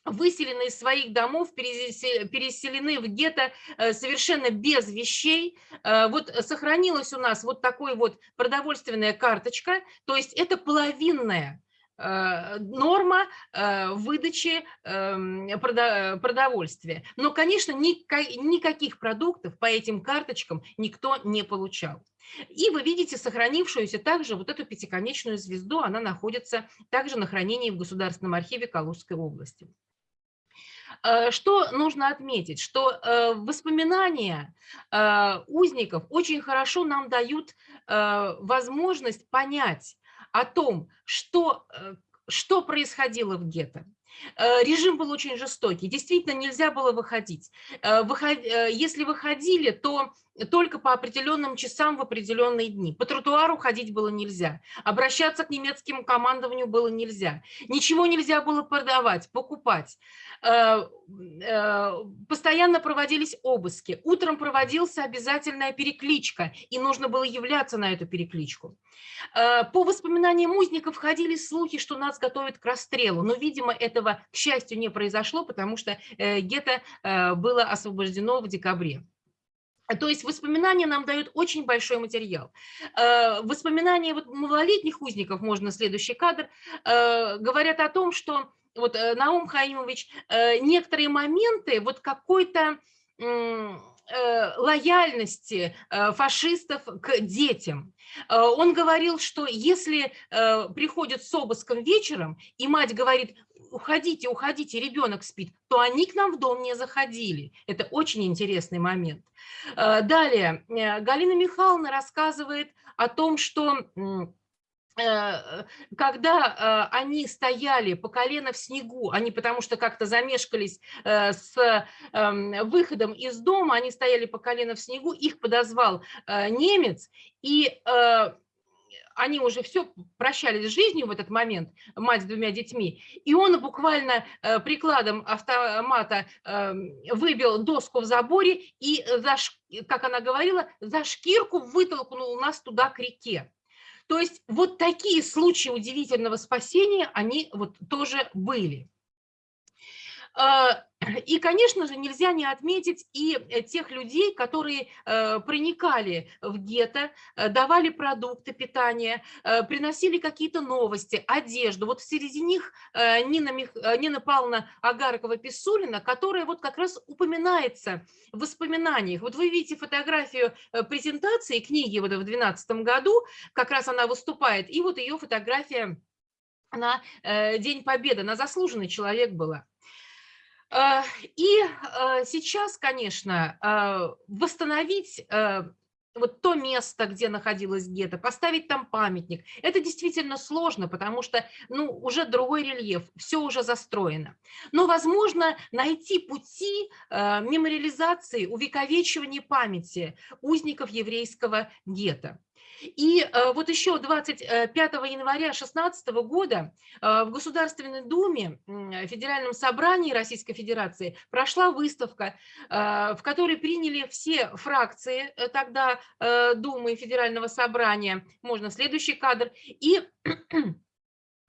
выселены из своих домов, переселены в гетто э, совершенно без вещей. Э, вот сохранилась у нас вот такой вот продовольственная карточка, то есть это половинная норма выдачи эм, продовольствия. Но, конечно, никаких продуктов по этим карточкам никто не получал. И вы видите сохранившуюся также вот эту пятиконечную звезду, она находится также на хранении в Государственном архиве Калужской области. Э, что нужно отметить? Что э, воспоминания э, узников очень хорошо нам дают возможность понять о том, что, что происходило в гетто. Режим был очень жестокий, действительно нельзя было выходить. Если выходили, то только по определенным часам в определенные дни. По тротуару ходить было нельзя, обращаться к немецкому командованию было нельзя, ничего нельзя было продавать, покупать. Э, э, постоянно проводились обыски, утром проводился обязательная перекличка, и нужно было являться на эту перекличку. Э, по воспоминаниям узников ходили слухи, что нас готовят к расстрелу, но, видимо, этого, к счастью, не произошло, потому что гетто было освобождено в декабре. То есть воспоминания нам дают очень большой материал. Э, воспоминания вот малолетних узников, можно следующий кадр, э, говорят о том, что вот э, Наум Хаимович некоторые моменты вот какой-то лояльности фашистов к детям. Он говорил, что если приходят с обыском вечером, и мать говорит, уходите, уходите, ребенок спит, то они к нам в дом не заходили. Это очень интересный момент. Э, далее, э, Галина Михайловна рассказывает о том, что э, когда они стояли по колено в снегу, они потому что как-то замешкались с эм, выходом из дома, они стояли по колено в снегу, их подозвал немец, и они уже все прощались с жизнью в этот момент, мать с двумя детьми, и он буквально э, прикладом автомата эм, выбил доску в заборе и, как она говорила, за шкирку вытолкнул нас туда к реке. То есть вот такие случаи удивительного спасения, они вот тоже были. А, [clears throat] И, конечно же, нельзя не отметить и э, тех людей, которые э, проникали в гетто, э, давали продукты питания, приносили какие-то новости, одежду. Вот среди них Нина, Мих... Нина Павловна Агаркова-Писулина, которая вот как раз упоминается в воспоминаниях. Вот вы видите фотографию презентации книги вот в 2012 году, как раз она выступает, и вот ее фотография на День Победы. Она заслуженный человек была. Э, И э, сейчас, конечно, э, восстановить вот то место, где находилась гетто, поставить там памятник, это действительно сложно, потому что ну, уже другой рельеф, все уже застроено. Но возможно найти пути мемориализации, увековечивания памяти узников еврейского гетто. И э, вот еще 25 января 2016 года э, в Государственной Думе, м, Федеральном собрании Российской Федерации прошла выставка, э, в которой приняли все фракции э, тогда э, Думы Федерального собрания. Можно следующий кадр. И э,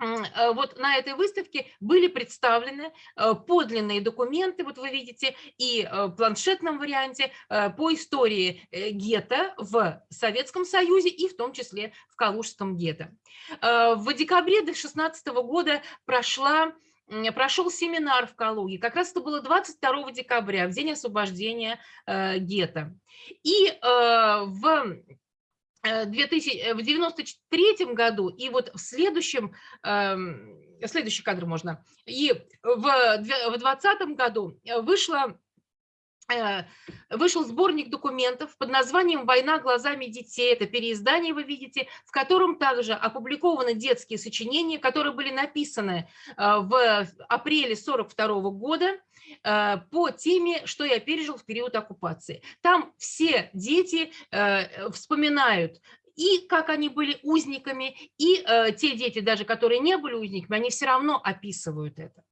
вот на этой выставке были представлены э, подлинные документы, вот вы видите, и э, в планшетном варианте э, по истории э, гетто в Советском Союзе и в том числе в Калужском гетто. Э, В декабре 2016 года прошла прошел семинар в Калуге. Как раз это было 22 декабря, в день освобождения э, гетто. И э, в э, 2000, э, в 93 году и вот в следующем, эм, следующий кадр можно, и в 2020 году э, вышла э, вышел сборник документов под названием «Война глазами детей». Это переиздание вы видите, в котором также опубликованы детские сочинения, которые были написаны э, в апреле 42 года э, по теме «Что я пережил в период оккупации». Там все дети э, вспоминают и как они были узниками, и э, те дети, даже которые не были узниками, они все равно описывают это.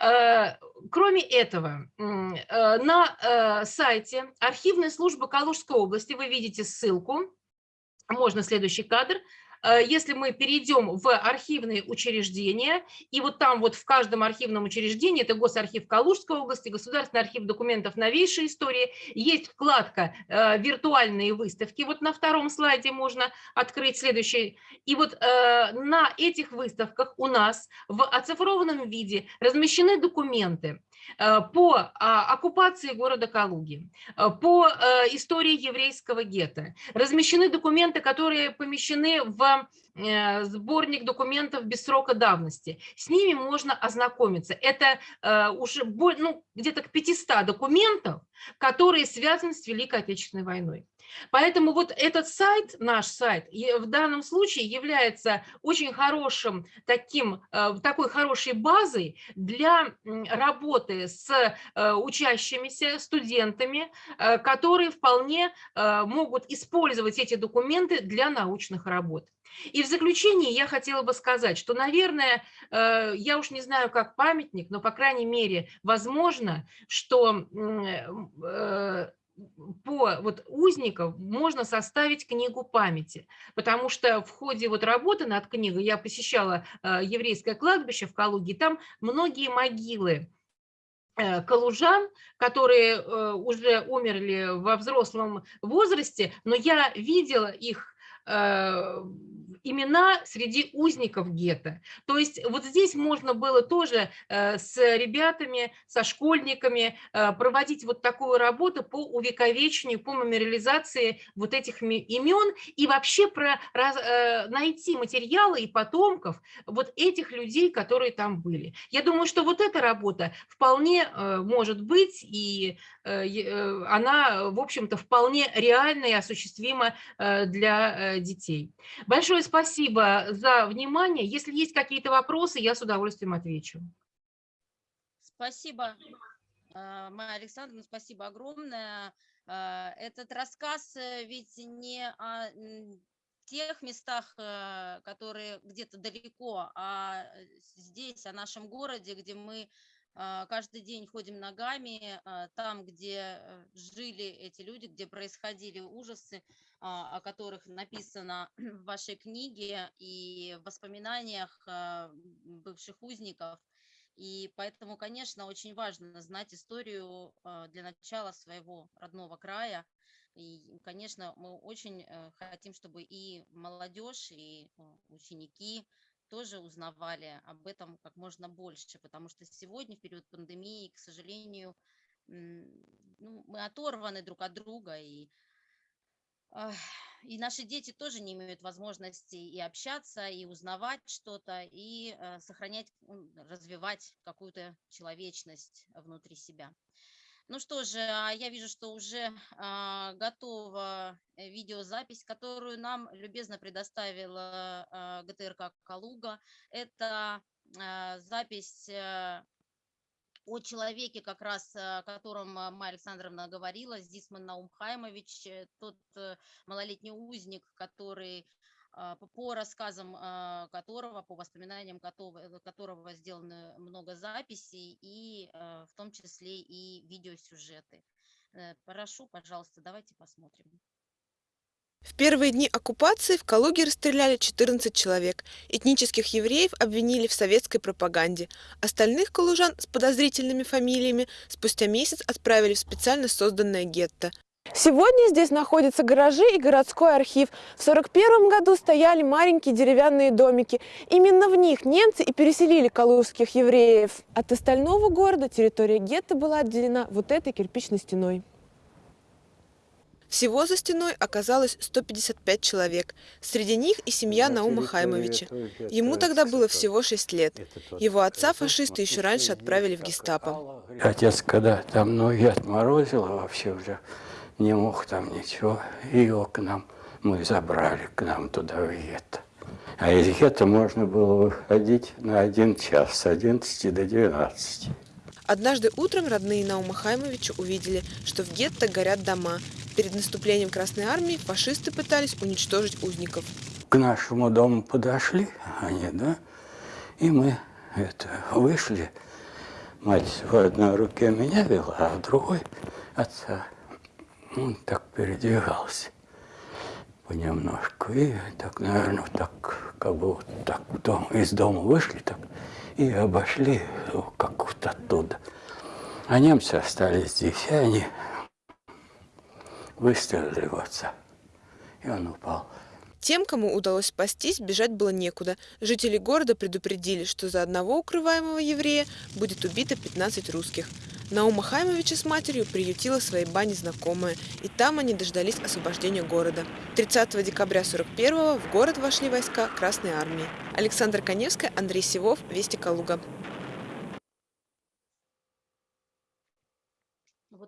Э, Кроме этого, э, на э, сайте архивной службы Калужской области, вы видите ссылку, можно следующий кадр, если мы перейдем в архивные учреждения, и вот там вот в каждом архивном учреждении, это Госархив Калужской области, Государственный архив документов новейшей истории, есть вкладка э, «Виртуальные выставки», вот на втором слайде можно открыть следующий. И вот э, на этих выставках у нас в оцифрованном виде размещены документы, э, по а, оккупации города Калуги, э, по э, истории еврейского гетто. Размещены документы, которые помещены в э, сборник документов без срока давности. С ними можно ознакомиться. Это э, уже ну, где-то к 500 документов, которые связаны с Великой Отечественной войной. Поэтому вот этот сайт, наш сайт, в данном случае является очень хорошим таким, э, такой хорошей базой для работы с э, учащимися, студентами, э, которые вполне могут использовать эти документы для научных работ. И в заключение я хотела бы сказать, что, наверное, я уж не знаю, как памятник, но, по крайней мере, возможно, что по вот узников можно составить книгу памяти, потому что в ходе вот работы над книгой я посещала э, еврейское кладбище в Калуге, там многие могилы э, калужан, которые э, уже умерли во взрослом возрасте, но я видела их имена среди узников гетто. То есть вот здесь можно было тоже э, с ребятами, со школьниками э, проводить вот такую работу по увековечению, по мемориализации вот этих имен и вообще про, раз- э, найти материалы и потомков вот этих людей, которые там были. Я думаю, что вот эта работа вполне может быть, и она, в общем-то, вполне реальна и осуществима э, для э, детей. Большое спасибо за внимание. Если есть какие-то вопросы, я с удовольствием отвечу. Спасибо, э, Майя Александровна, спасибо огромное. Э, Этот рассказ э, ведь не о тех местах, э, которые где-то далеко, а э, здесь, о нашем городе, где мы э, каждый день ходим ногами, э, там, где э, жили эти люди, где происходили ужасы, а, о которых написано [clears throat] в вашей книге и в воспоминаниях бывших узников. И поэтому, конечно, очень важно знать историю а, для начала своего родного края. И, конечно, мы очень э, хотим, чтобы и молодежь, и э, ученики тоже узнавали об этом как можно больше, потому что сегодня, в период пандемии, к сожалению, ну, мы оторваны друг от друга, и и наши дети тоже не имеют возможности и общаться, и узнавать что-то, и э, сохранять, развивать какую-то человечность внутри себя. Ну что же, а я вижу, что уже а, готова э, видеозапись, которую нам любезно предоставила а, ГТРК «Калуга». Это запись о человеке, как раз о котором э, Майя Александровна говорила, Зисман Наум Хаймович, э, тот э, малолетний узник, который по рассказам а, которого, по воспоминаниям которого, которого сделано много записей, и в том числе и видеосюжеты. Прошу, пожалуйста, давайте посмотрим. В первые дни оккупации в Калуге расстреляли 14 человек. Этнических евреев обвинили в советской пропаганде. Остальных калужан с подозрительными фамилиями спустя месяц отправили в специально созданное гетто. Сегодня здесь находятся гаражи и городской архив. В 1941 году стояли маленькие деревянные домики. Именно в них немцы и переселили калужских евреев. От остального города территория гетто была отделена вот этой кирпичной стеной. Всего за стеной оказалось 155 человек. Среди них и семья Наума Хаймовича. Ему тогда было всего 6 лет. Его отца фашисты еще раньше отправили в гестапо. Отец, когда там ноги отморозило, вообще уже не мог там ничего. Его к нам, мы забрали к нам туда в гетто. А из гетто можно было выходить на один час, с 11 до 12. Однажды утром родные Наума Хаймовича увидели, что в гетто горят дома. Перед наступлением Красной Армии фашисты пытались уничтожить узников. К нашему дому подошли они, да, и мы это, вышли. Мать в одной руке меня вела, а в другой отца. Он так передвигался понемножку. И так, наверное, так, как бы вот так дом, из дома вышли так и обошли как вот оттуда. А немцы остались здесь, и они выстрелили в отца, и он упал. Тем, кому удалось спастись, бежать было некуда. Жители города предупредили, что за одного укрываемого еврея будет убито 15 русских. Наума Хаймовича с матерью приютила в своей бане знакомая, и там они дождались освобождения города. 30 декабря 41 в город вошли войска Красной Армии. Александр Коневская, Андрей Сивов, Вести Калуга.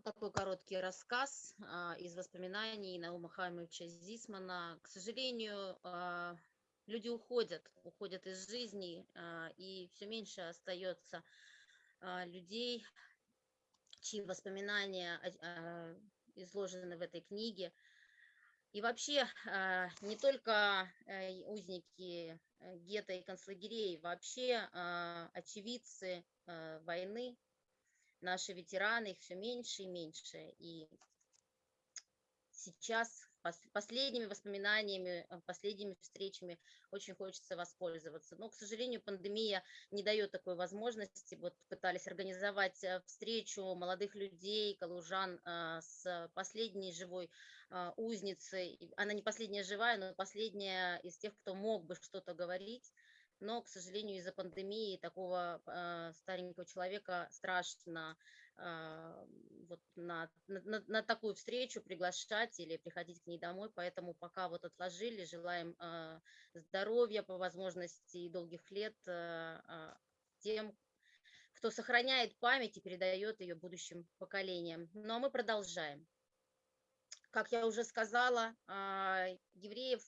Вот такой короткий рассказ а, из воспоминаний Наума Хаймовича Зисмана. К сожалению, а, люди уходят, уходят из жизни, а, и все меньше остается людей, чьи воспоминания изложены в этой книге. И вообще не только э, узники э, гетто и концлагерей, вообще очевидцы войны, наши ветераны, их все меньше и меньше. И сейчас последними воспоминаниями, э, последними встречами очень хочется воспользоваться. Но, к сожалению, пандемия не дает такой возможности. Вот пытались организовать э, встречу молодых людей, калужан э, с последней живой узницей. Она не последняя живая, но последняя из тех, кто мог бы что-то говорить но, к сожалению, из-за пандемии такого э, старенького человека страшно э, вот на, на, на такую встречу приглашать или приходить к ней домой, поэтому пока вот отложили, желаем э, здоровья по возможности и долгих лет э, тем, кто сохраняет память и передает ее будущим поколениям. Ну а мы продолжаем. Как я уже сказала, евреев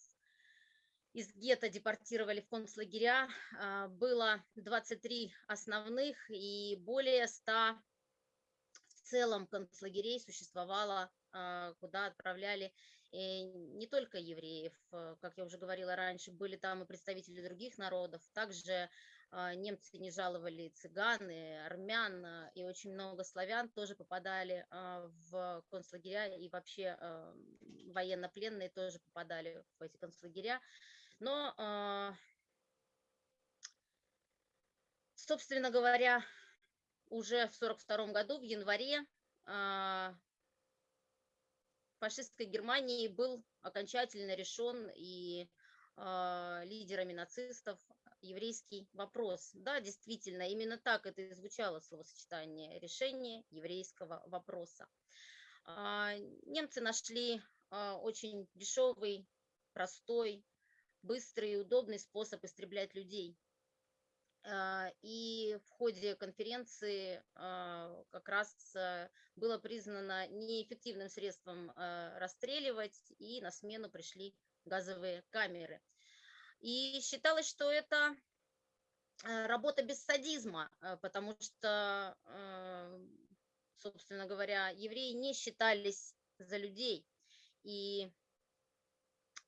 из гетто депортировали в концлагеря. А, было 23 основных и более 100 в целом концлагерей существовало, а, куда отправляли э, не только евреев, э, как я уже говорила раньше, были там и представители других народов. Также а, немцы не жаловали цыган, и армян, и очень много славян тоже попадали в концлагеря, и вообще военнопленные тоже попадали в эти концлагеря. Но, к Собственно говоря, уже в 1942 году, в январе, а, фашистской Германии был окончательно решен и а, лидерами нацистов еврейский вопрос. Да, действительно, именно так это и звучало словосочетание решение еврейского вопроса. А, немцы нашли а, очень дешевый, простой, быстрый и удобный способ истреблять людей. А, и в ходе конференции как раз было признано неэффективным средством расстреливать, и на смену пришли газовые камеры. И считалось, что это работа без садизма, потому что собственно говоря, евреи не считались за людей. И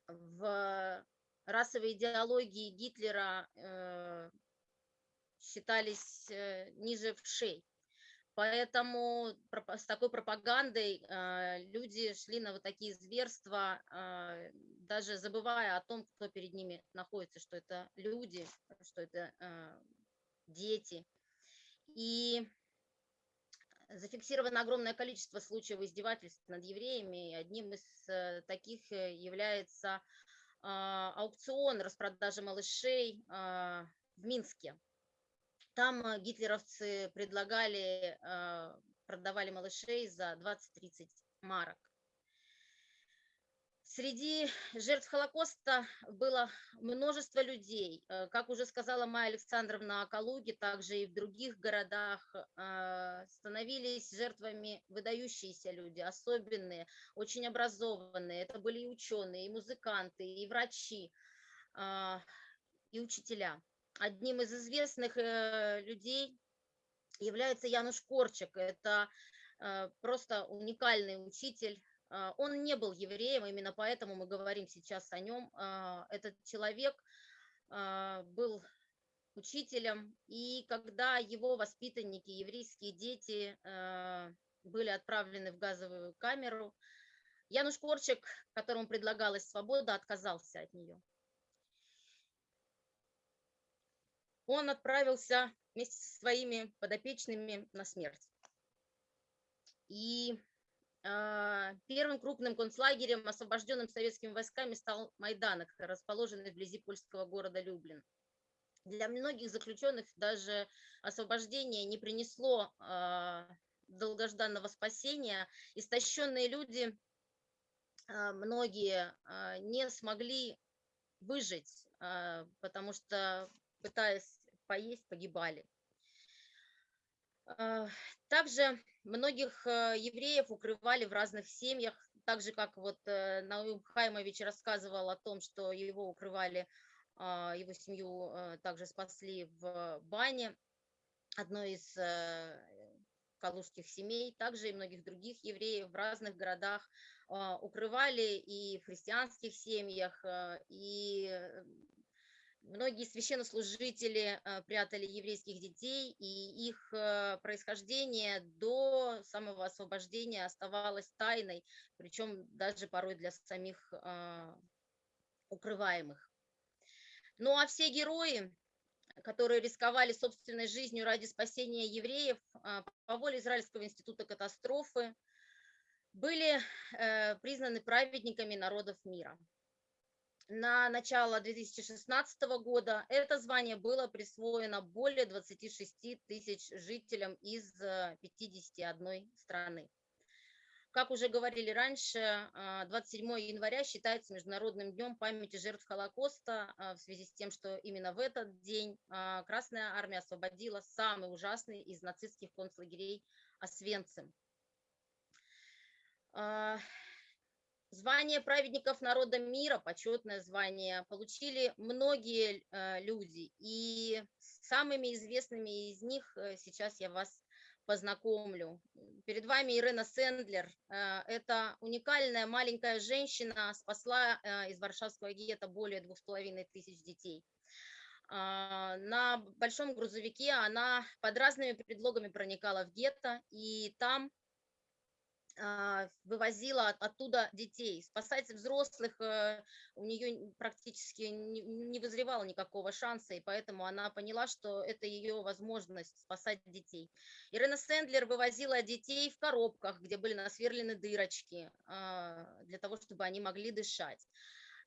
в расовой идеологии Гитлера э, считались э, ниже вшей. Поэтому с такой пропагандой э, люди шли на вот такие зверства, даже забывая о том, кто перед ними находится, что это люди, что это дети. И зафиксировано огромное количество случаев издевательств над евреями. И одним из таких является аукцион распродажи малышей а, в Минске. Там э, гитлеровцы предлагали, а, продавали малышей за 20-30 марок. Среди жертв Холокоста было множество людей. Э, как уже сказала Майя Александровна о Калуге, также и в других городах э, становились жертвами выдающиеся люди, особенные, очень образованные. Это были и ученые, и музыканты, и врачи, а, и учителя. Одним из известных э, людей является Януш Корчик. Это просто уникальный учитель, а, он не был евреем, именно поэтому мы говорим сейчас о нем. А, этот человек а, был учителем, и когда его воспитанники, еврейские дети, были отправлены в газовую камеру, Януш Корчик, которому предлагалась свобода, отказался от нее. Он отправился вместе со своими подопечными на смерть. И а, первым крупным концлагерем, освобожденным советскими войсками, стал Майданок, расположенный вблизи польского города Люблин. Для многих заключенных даже освобождение не принесло э, долгожданного спасения. Истощенные люди, э, многие не смогли выжить, потому что, пытаясь поесть, погибали. Также многих э, евреев укрывали в разных семьях, так же, как вот э, Наум Хаймович рассказывал о том, что его укрывали, а, его семью э, также спасли в бане одной из калужских семей, также и многих других евреев в разных городах а, укрывали и в христианских семьях, и Многие священнослужители э, прятали еврейских детей, и их э, происхождение до самого освобождения оставалось тайной, причем даже порой для самих а, укрываемых. Ну а все герои, которые рисковали собственной жизнью ради спасения евреев по воле Израильского института катастрофы, были э, признаны праведниками народов мира на начало 2016 года это звание было присвоено более 26 тысяч жителям из 51 э, страны. Как уже говорили раньше, 27 а, января считается Международным днем памяти жертв Холокоста а, в связи с тем, что именно в этот день Красная Армия освободила самый ужасный из нацистских концлагерей Освенцим. Звание праведников народа мира, почетное звание, получили многие э, люди. И самыми известными из них э, сейчас я вас познакомлю. Перед вами Ирена Сендлер. Э, это уникальная маленькая женщина, спасла из Варшавского гетто более двух с половиной тысяч детей. На большом грузовике она под разными предлогами проникала в гетто, и там а, вывозила от- оттуда детей. Спасать взрослых э, у нее практически не вызревало никакого шанса, и поэтому она поняла, что это ее возможность спасать детей. Ирена Сэндлер вывозила детей в коробках, где были насверлены дырочки, а, для того, чтобы они могли дышать.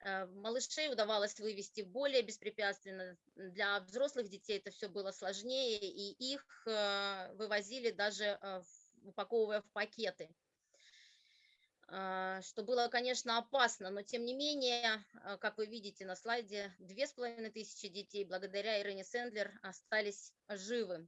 Э, Малышей удавалось вывести более беспрепятственно. Для взрослых детей это все было сложнее, и их э, вывозили даже в- упаковывая в пакеты а, что было, конечно, опасно, но тем не менее, а, как вы видите на слайде, две с половиной тысячи детей благодаря Ирене Сэндлер остались живы.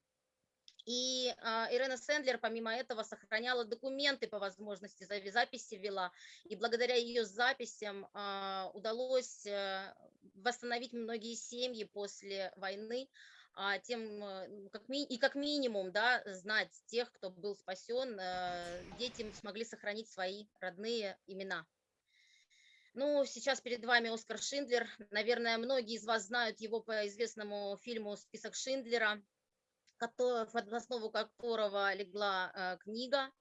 И а, Ирена Сэндлер, помимо этого, сохраняла документы по возможности, записи вела, и благодаря ее записям а, удалось э, восстановить многие семьи после войны, а тем, э, как ми- и как минимум, да, знать тех, кто был спасен, э, дети смогли сохранить свои родные имена. Ну, сейчас перед вами Оскар Шиндлер. Наверное, многие из вас знают его по известному фильму «Список Шиндлера», в основу которого легла э, книга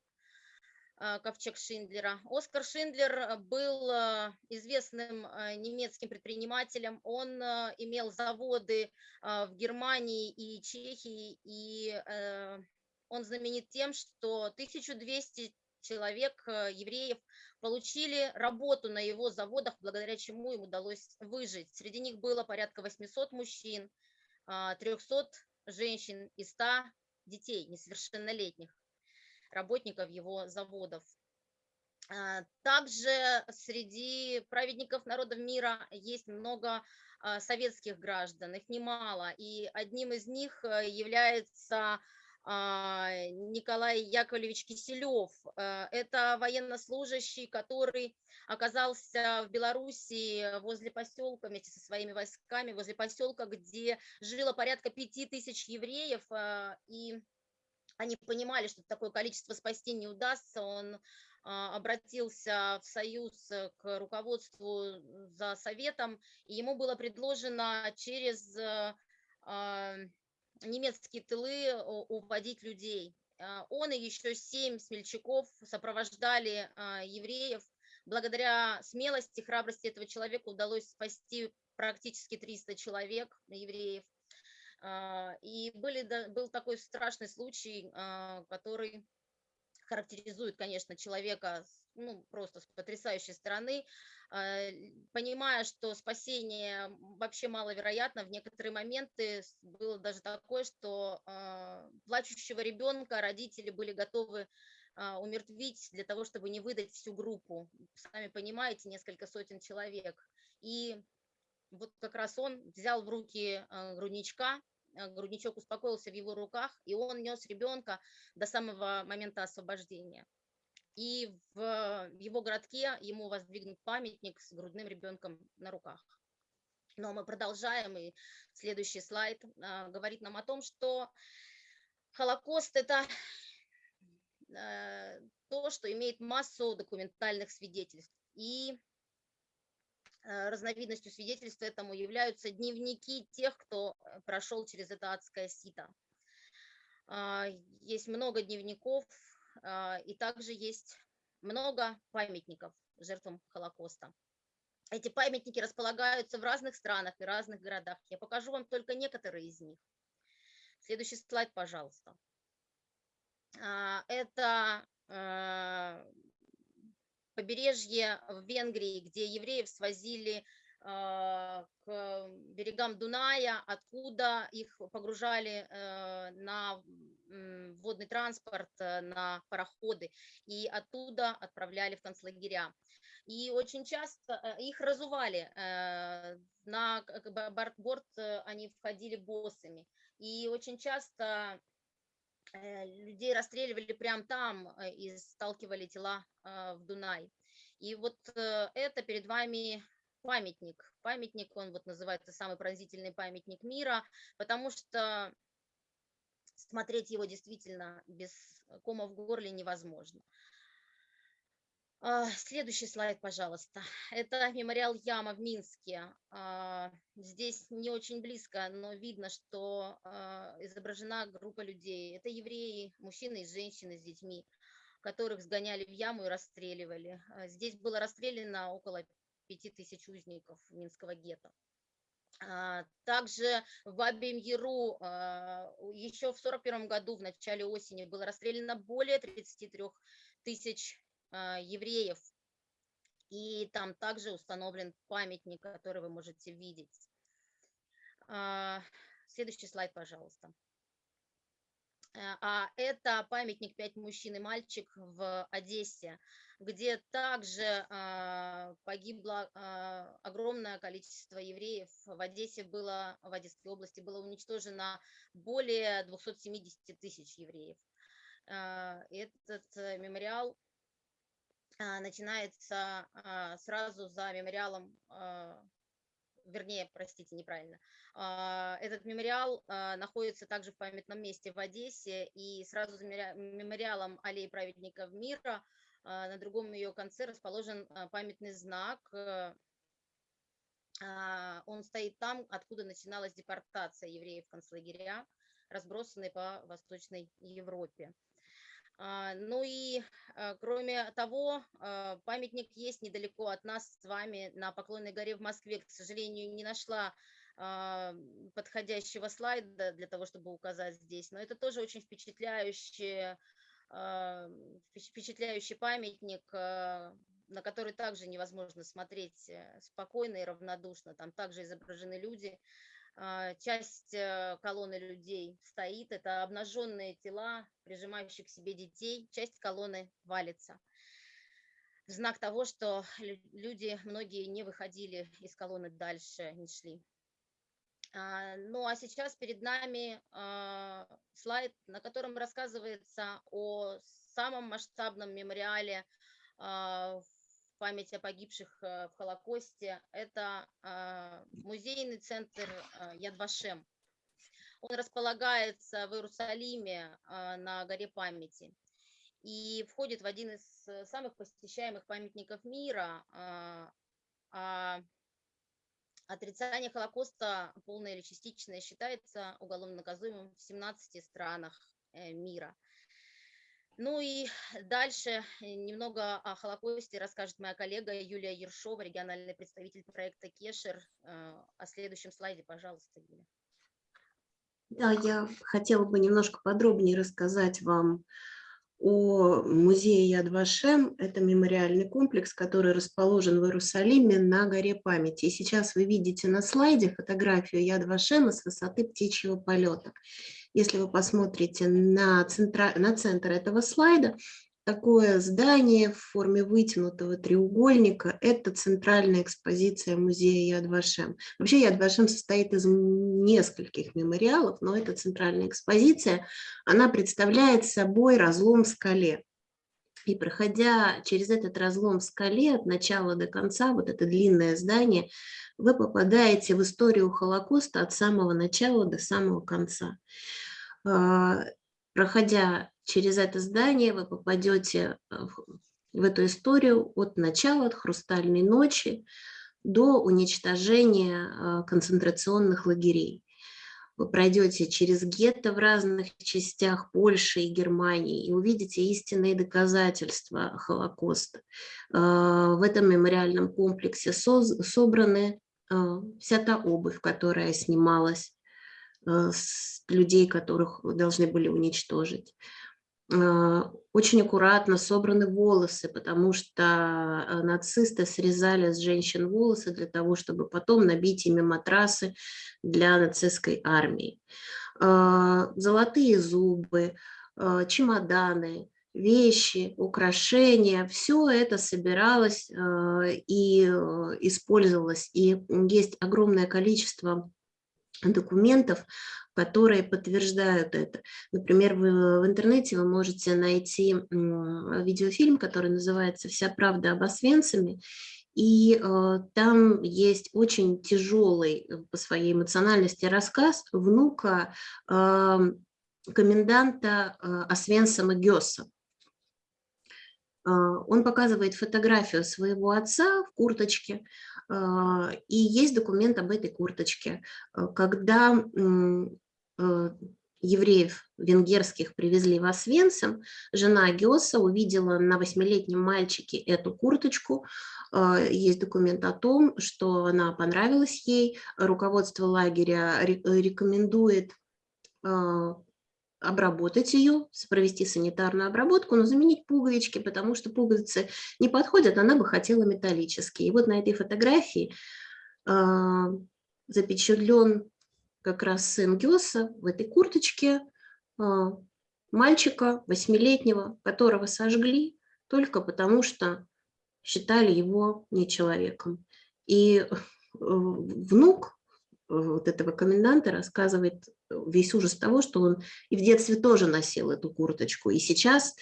«Ковчег Шиндлера». Оскар Шиндлер э, был э, известным э, немецким предпринимателем. Он имел заводы в Германии и Чехии, и он знаменит тем, что 1200 человек, евреев, получили работу на его заводах, благодаря чему им удалось выжить. Среди них было порядка 800 мужчин, а, 300 женщин и 100 детей несовершеннолетних работников его заводов. А, Также среди праведников народов мира есть много а, советских граждан, их немало, и одним из них э, является а, Николай Яковлевич Киселев. Э, Это военнослужащий, который оказался в Белоруссии возле поселка вместе со своими войсками, возле поселка, где жило порядка пяти тысяч евреев, а, и они понимали, что такое количество спасти не удастся, он а, обратился в союз э, к руководству за советом, и ему было предложено через э, а, немецкие тылы уводить людей. А, Он и еще семь смельчаков сопровождали евреев. Благодаря смелости, храбрости этого человека удалось спасти практически 300 человек, евреев. А, И были, был такой страшный случай, а, который характеризует, конечно, человека ну, просто с потрясающей стороны, а, понимая, что спасение вообще маловероятно, в некоторые моменты было даже такое, что плачущего ребенка родители были готовы умертвить для того, чтобы не выдать всю группу. Сами понимаете, несколько сотен человек. И вот как раз он взял в руки а, грудничка, а, грудничок успокоился в его руках, и он нес ребенка до самого момента освобождения. И в его городке ему воздвигнут памятник с грудным ребенком на руках. Но мы продолжаем, и следующий слайд а, говорит нам о том, что Холокост – это э, то, что имеет массу документальных свидетельств. И э, разновидностью свидетельств этому являются дневники тех, кто э, прошел через это адское сито. А, Есть много дневников, а, и также есть много памятников жертвам Холокоста. Эти памятники располагаются в разных странах и разных городах. Я покажу вам только некоторые из них. Следующий слайд, пожалуйста. А, Это э, побережье в Венгрии, где евреев свозили а, к берегам Дуная, откуда их погружали э, на водный транспорт, э, на пароходы, и оттуда отправляли в концлагеря. И очень часто э, их разували, на борт, они входили боссами. И очень часто людей расстреливали прямо там э, и сталкивали тела э, в Дунай. И вот э, это перед вами памятник. Памятник, он вот называется самый пронзительный памятник мира, потому что смотреть его действительно без кома в горле невозможно. А, Следующий слайд, пожалуйста. Это мемориал Яма в Минске. А, Здесь не очень близко, но видно, что а, изображена группа людей. Это евреи, мужчины и женщины с детьми. которых сгоняли в яму и расстреливали. Здесь было расстреляно около 5000 узников Минского гетто. Также в Бабьем Яру а, еще в 41 году, в начале осени, было расстреляно более 33 тысяч евреев. И там также установлен памятник, который вы можете видеть. А, Следующий слайд, пожалуйста. Э, А это памятник «Пять мужчин и мальчик» в Одессе, где также а, погибло а, огромное количество евреев. В Одессе было, в Одесской области было уничтожено более 270 тысяч евреев. А, Этот э, мемориал а, начинается а, сразу за мемориалом, а, вернее, простите, неправильно. А, Этот мемориал а, находится также в памятном месте в Одессе, и сразу за мемориа- мемориалом аллеи праведников мира а, на другом ее конце расположен а, памятный знак. э, а, Он стоит там, откуда начиналась депортация евреев в концлагеря, разбросанные по Восточной Европе. А, Ну и а, кроме того, а, памятник есть недалеко от нас с вами на Поклонной горе в Москве. К сожалению, не нашла подходящего слайда для того, чтобы указать здесь, но это тоже очень впечатляющий, впечат- впечатляющий памятник, на который также невозможно смотреть э, спокойно и равнодушно. Там также изображены люди, часть э, колонны людей стоит, это обнаженные тела, прижимающих к себе детей, часть колонны валится. В знак того, что лю- люди, многие не выходили из колонны дальше, не шли. А, Ну а сейчас перед нами а, слайд, на котором рассказывается о самом масштабном мемориале а, в память о погибших э, в Холокосте. Это а, музейный центр а, Яд Вашем. Он располагается в Иерусалиме а, на горе памяти и входит в один из э, самых посещаемых памятников мира. а, Отрицание Холокоста, полное или частичное, считается уголовно наказуемым в 17 странах э, мира. Ну и дальше э, немного о Холокосте расскажет моя коллега Юлия Ершова, региональный представитель проекта Кешер. Э, О следующем слайде, пожалуйста, Юля. Да, я хотела бы немножко подробнее рассказать вам о музее Яд Вашем. Это мемориальный комплекс, который расположен в Иерусалиме на горе памяти. И сейчас вы видите на слайде фотографию Яд Вашема с высоты птичьего полета. Если вы посмотрите на, центра... на центр этого слайда, такое здание в форме вытянутого треугольника – это центральная экспозиция музея Яд Вашем. Вообще Яд Вашем состоит из нескольких мемориалов, но эта центральная экспозиция, она представляет собой разлом в скале. И проходя через этот разлом в скале от начала до конца, вот это длинное здание, вы попадаете в историю Холокоста от самого начала до самого конца. А, Проходя через это здание, вы попадете э, в эту историю от начала, от «Хрустальной ночи» до уничтожения э, концентрационных лагерей. Вы пройдете через гетто в разных частях Польши и Германии и увидите истинные доказательства Холокоста. В этом мемориальном комплексе собраны вся та обувь, которая снималась людей, которых должны были уничтожить. Э, Очень аккуратно собраны волосы, потому что э, нацисты срезали с женщин волосы для того, чтобы потом набить ими матрасы для нацистской армии. Э, Золотые зубы, э, чемоданы, вещи, украшения, все это собиралось э, и э, использовалось. И есть огромное количество документов, которые подтверждают это. Например, вы в интернете вы можете найти видеофильм, который называется «Вся правда об Освенциме», и э, там есть очень тяжелый э, по своей эмоциональности рассказ внука э, коменданта э, Освенцима Гёса. Э, Он показывает фотографию своего отца в курточке, и есть документ об этой курточке. Э, Когда э, евреев венгерских привезли в Освенцим, жена Геоса увидела на восьмилетнем мальчике эту курточку. А, Есть документ о том, что она понравилась ей. Руководство лагеря ре- рекомендует а, обработать ее, провести санитарную обработку, но заменить пуговички, потому что пуговицы не подходят, она бы хотела металлические. И вот на этой фотографии а, запечатлен как раз сын Геса в этой курточке а, мальчика восьмилетнего, которого сожгли только потому, что считали его не человеком. И э, внук э, вот этого коменданта рассказывает весь ужас того, что он и в детстве тоже носил эту курточку, и сейчас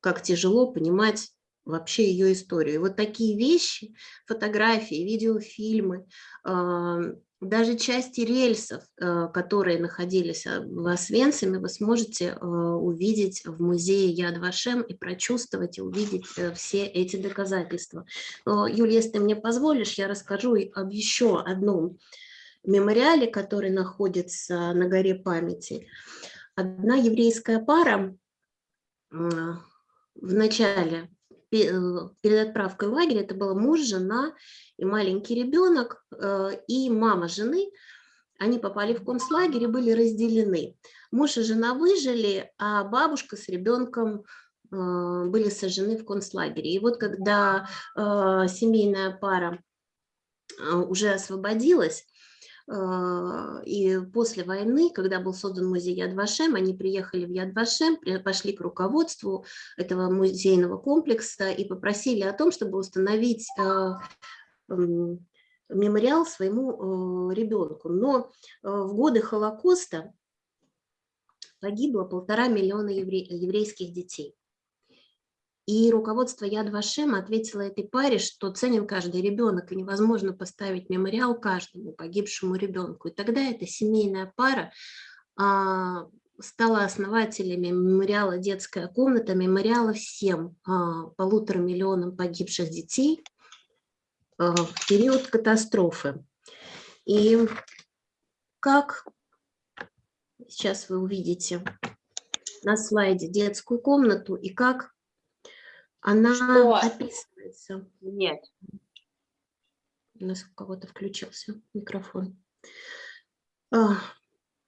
как тяжело понимать вообще ее историю. И вот такие вещи, фотографии, видеофильмы, а, даже части рельсов, а, которые находились а, в Освенциме, вы сможете увидеть в музее Яд Вашем и прочувствовать и увидеть э, все эти доказательства. Но, Юлия, если ты мне позволишь, я расскажу об еще одном мемориале, который находится на горе памяти. Одна еврейская пара в начале э, перед отправкой в лагерь, это был муж, жена и маленький ребенок, э, и мама жены, они попали в концлагерь и были разделены. Муж и жена выжили, а бабушка с ребенком э, были сожжены в концлагере. И вот когда семейная пара уже освободилась, и после войны, когда был создан музей Яд Вашем, они приехали в Яд Вашем, при- пошли к руководству этого музейного комплекса и попросили о том, чтобы установить м, мемориал своему э, ребенку. Но в годы Холокоста погибло полтора миллиона евре- еврейских детей. И руководство Яд Вашем ответило этой паре, что ценен каждый ребенок, и невозможно поставить мемориал каждому погибшему ребенку. И тогда эта семейная пара а, стала основателями мемориала «Детская комната», мемориала всем а, полутора миллионам погибших детей а, в период катастрофы. И как сейчас вы увидите на слайде детскую комнату и как она Что? описывается. Нет. У нас у кого-то включился микрофон. А,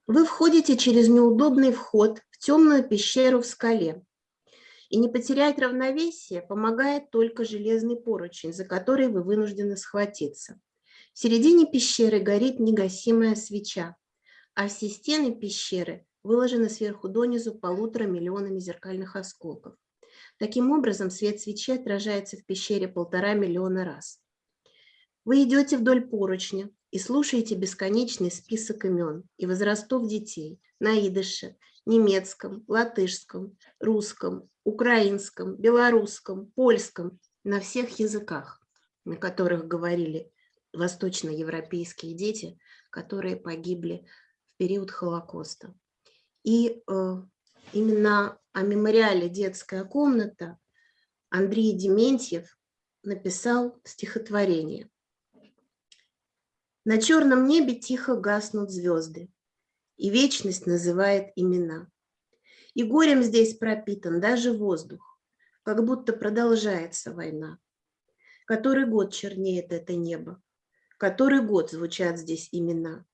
Вы входите через неудобный вход в темную пещеру в скале. И не потерять равновесие помогает только железный поручень, за который вы вынуждены схватиться. В середине пещеры горит негасимая свеча, а все стены пещеры выложены сверху донизу полутора миллионами зеркальных осколков. Таким образом, свет свечи отражается в пещере полтора миллиона раз. Вы идете вдоль поручня и слушаете бесконечный список имен и возрастов детей на идыше, немецком, латышском, русском, украинском, белорусском, польском, на всех языках, на которых говорили восточноевропейские дети, которые погибли в период Холокоста. И э, именно о мемориале «Детская комната» Андрей Дементьев написал стихотворение. На черном небе тихо гаснут звезды, и вечность называет имена. И горем здесь пропитан даже воздух, как будто продолжается война. Который год чернеет это небо, который год звучат здесь имена.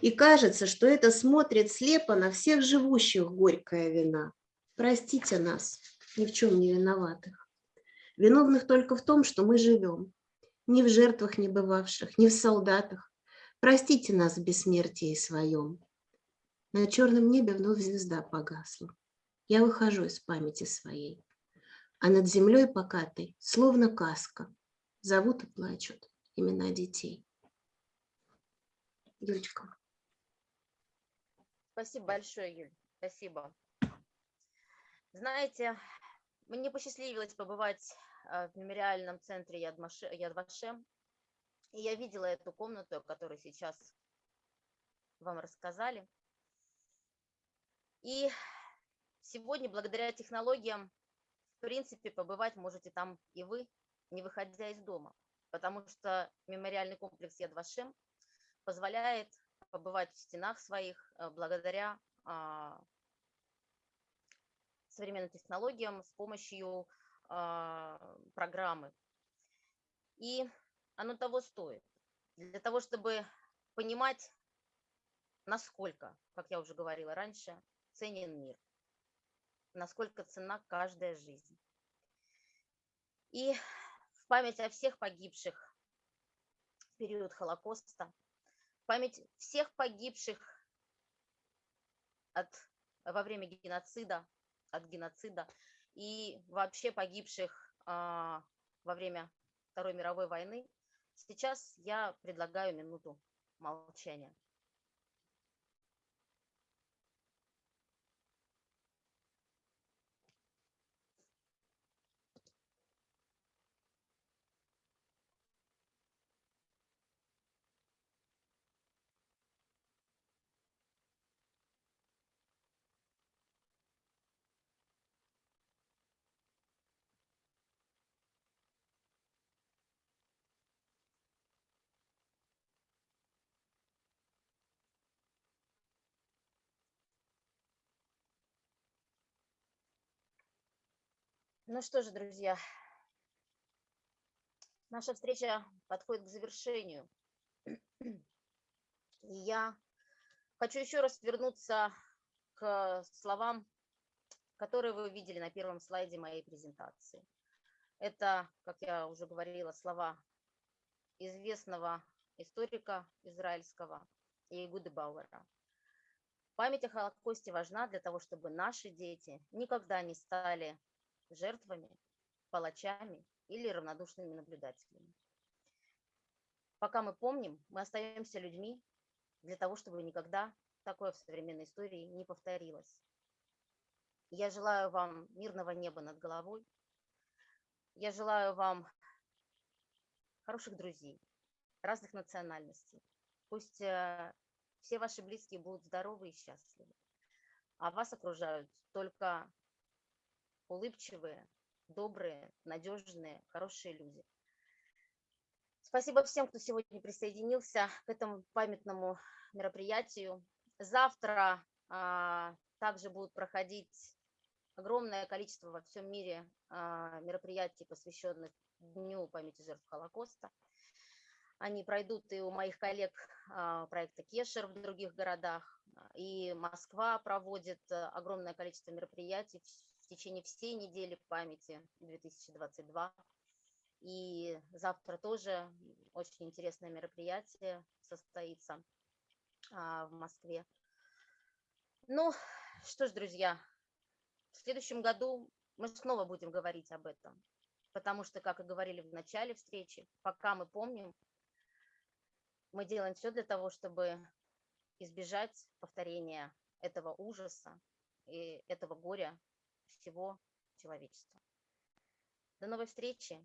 И кажется, что это смотрит слепо на всех живущих горькая вина. Простите нас, ни в чем не виноватых. Виновных только в том, что мы живем. Ни в жертвах не бывавших, ни в солдатах. Простите нас в бессмертии своем. На черном небе вновь звезда погасла. Я выхожу из памяти своей. А над землей покатой, словно каска, зовут и плачут имена детей. Юлечка. Спасибо большое, Юль. Спасибо. Знаете, мне посчастливилось побывать э, в мемориальном центре Яд Маше- Яд Вашем, и я видела эту комнату, о которой сейчас вам рассказали. И сегодня, благодаря технологиям, в принципе, побывать можете там и вы, не выходя из дома, потому что мемориальный комплекс Яд Вашем позволяет побывать в стенах своих э, благодаря а, современным технологиям, с помощью а, программы. И оно того стоит. Для того, чтобы понимать, насколько, как я уже говорила раньше, ценен мир, насколько цена каждая жизнь. И в память о всех погибших в период Холокоста, память всех погибших от, во время геноцида, от геноцида и вообще погибших а, во время Второй мировой войны, сейчас я предлагаю минуту молчания. Ну что же, друзья, наша встреча подходит к завершению. И я хочу еще раз вернуться к словам, которые вы увидели на первом слайде моей презентации. Это, как я уже говорила, слова известного историка израильского Иегуды Бауэра. Память о Холокосте важна для того, чтобы наши дети никогда не стали жертвами, палачами или равнодушными наблюдателями. Пока мы помним, мы остаемся людьми для того, чтобы никогда такое в современной истории не повторилось. Я желаю вам мирного неба над головой. Я желаю вам хороших друзей, разных национальностей. Пусть э, все ваши близкие будут здоровы и счастливы, а вас окружают только улыбчивые, добрые, надежные, хорошие люди. Спасибо всем, кто сегодня присоединился к этому памятному мероприятию. Завтра а, также будут проходить огромное количество во всем мире а, мероприятий, посвященных Дню памяти жертв Холокоста. Они пройдут и у моих коллег а, проекта Кешер в других городах. И Москва проводит а, огромное количество мероприятий течение всей недели памяти 2022. И завтра тоже очень интересное мероприятие состоится а, в Москве. Ну, что ж, друзья, в следующем году мы снова будем говорить об этом, потому что, как и говорили в начале встречи, пока мы помним, мы делаем все для того, чтобы избежать повторения этого ужаса и этого горя всего человечества. До новой встречи.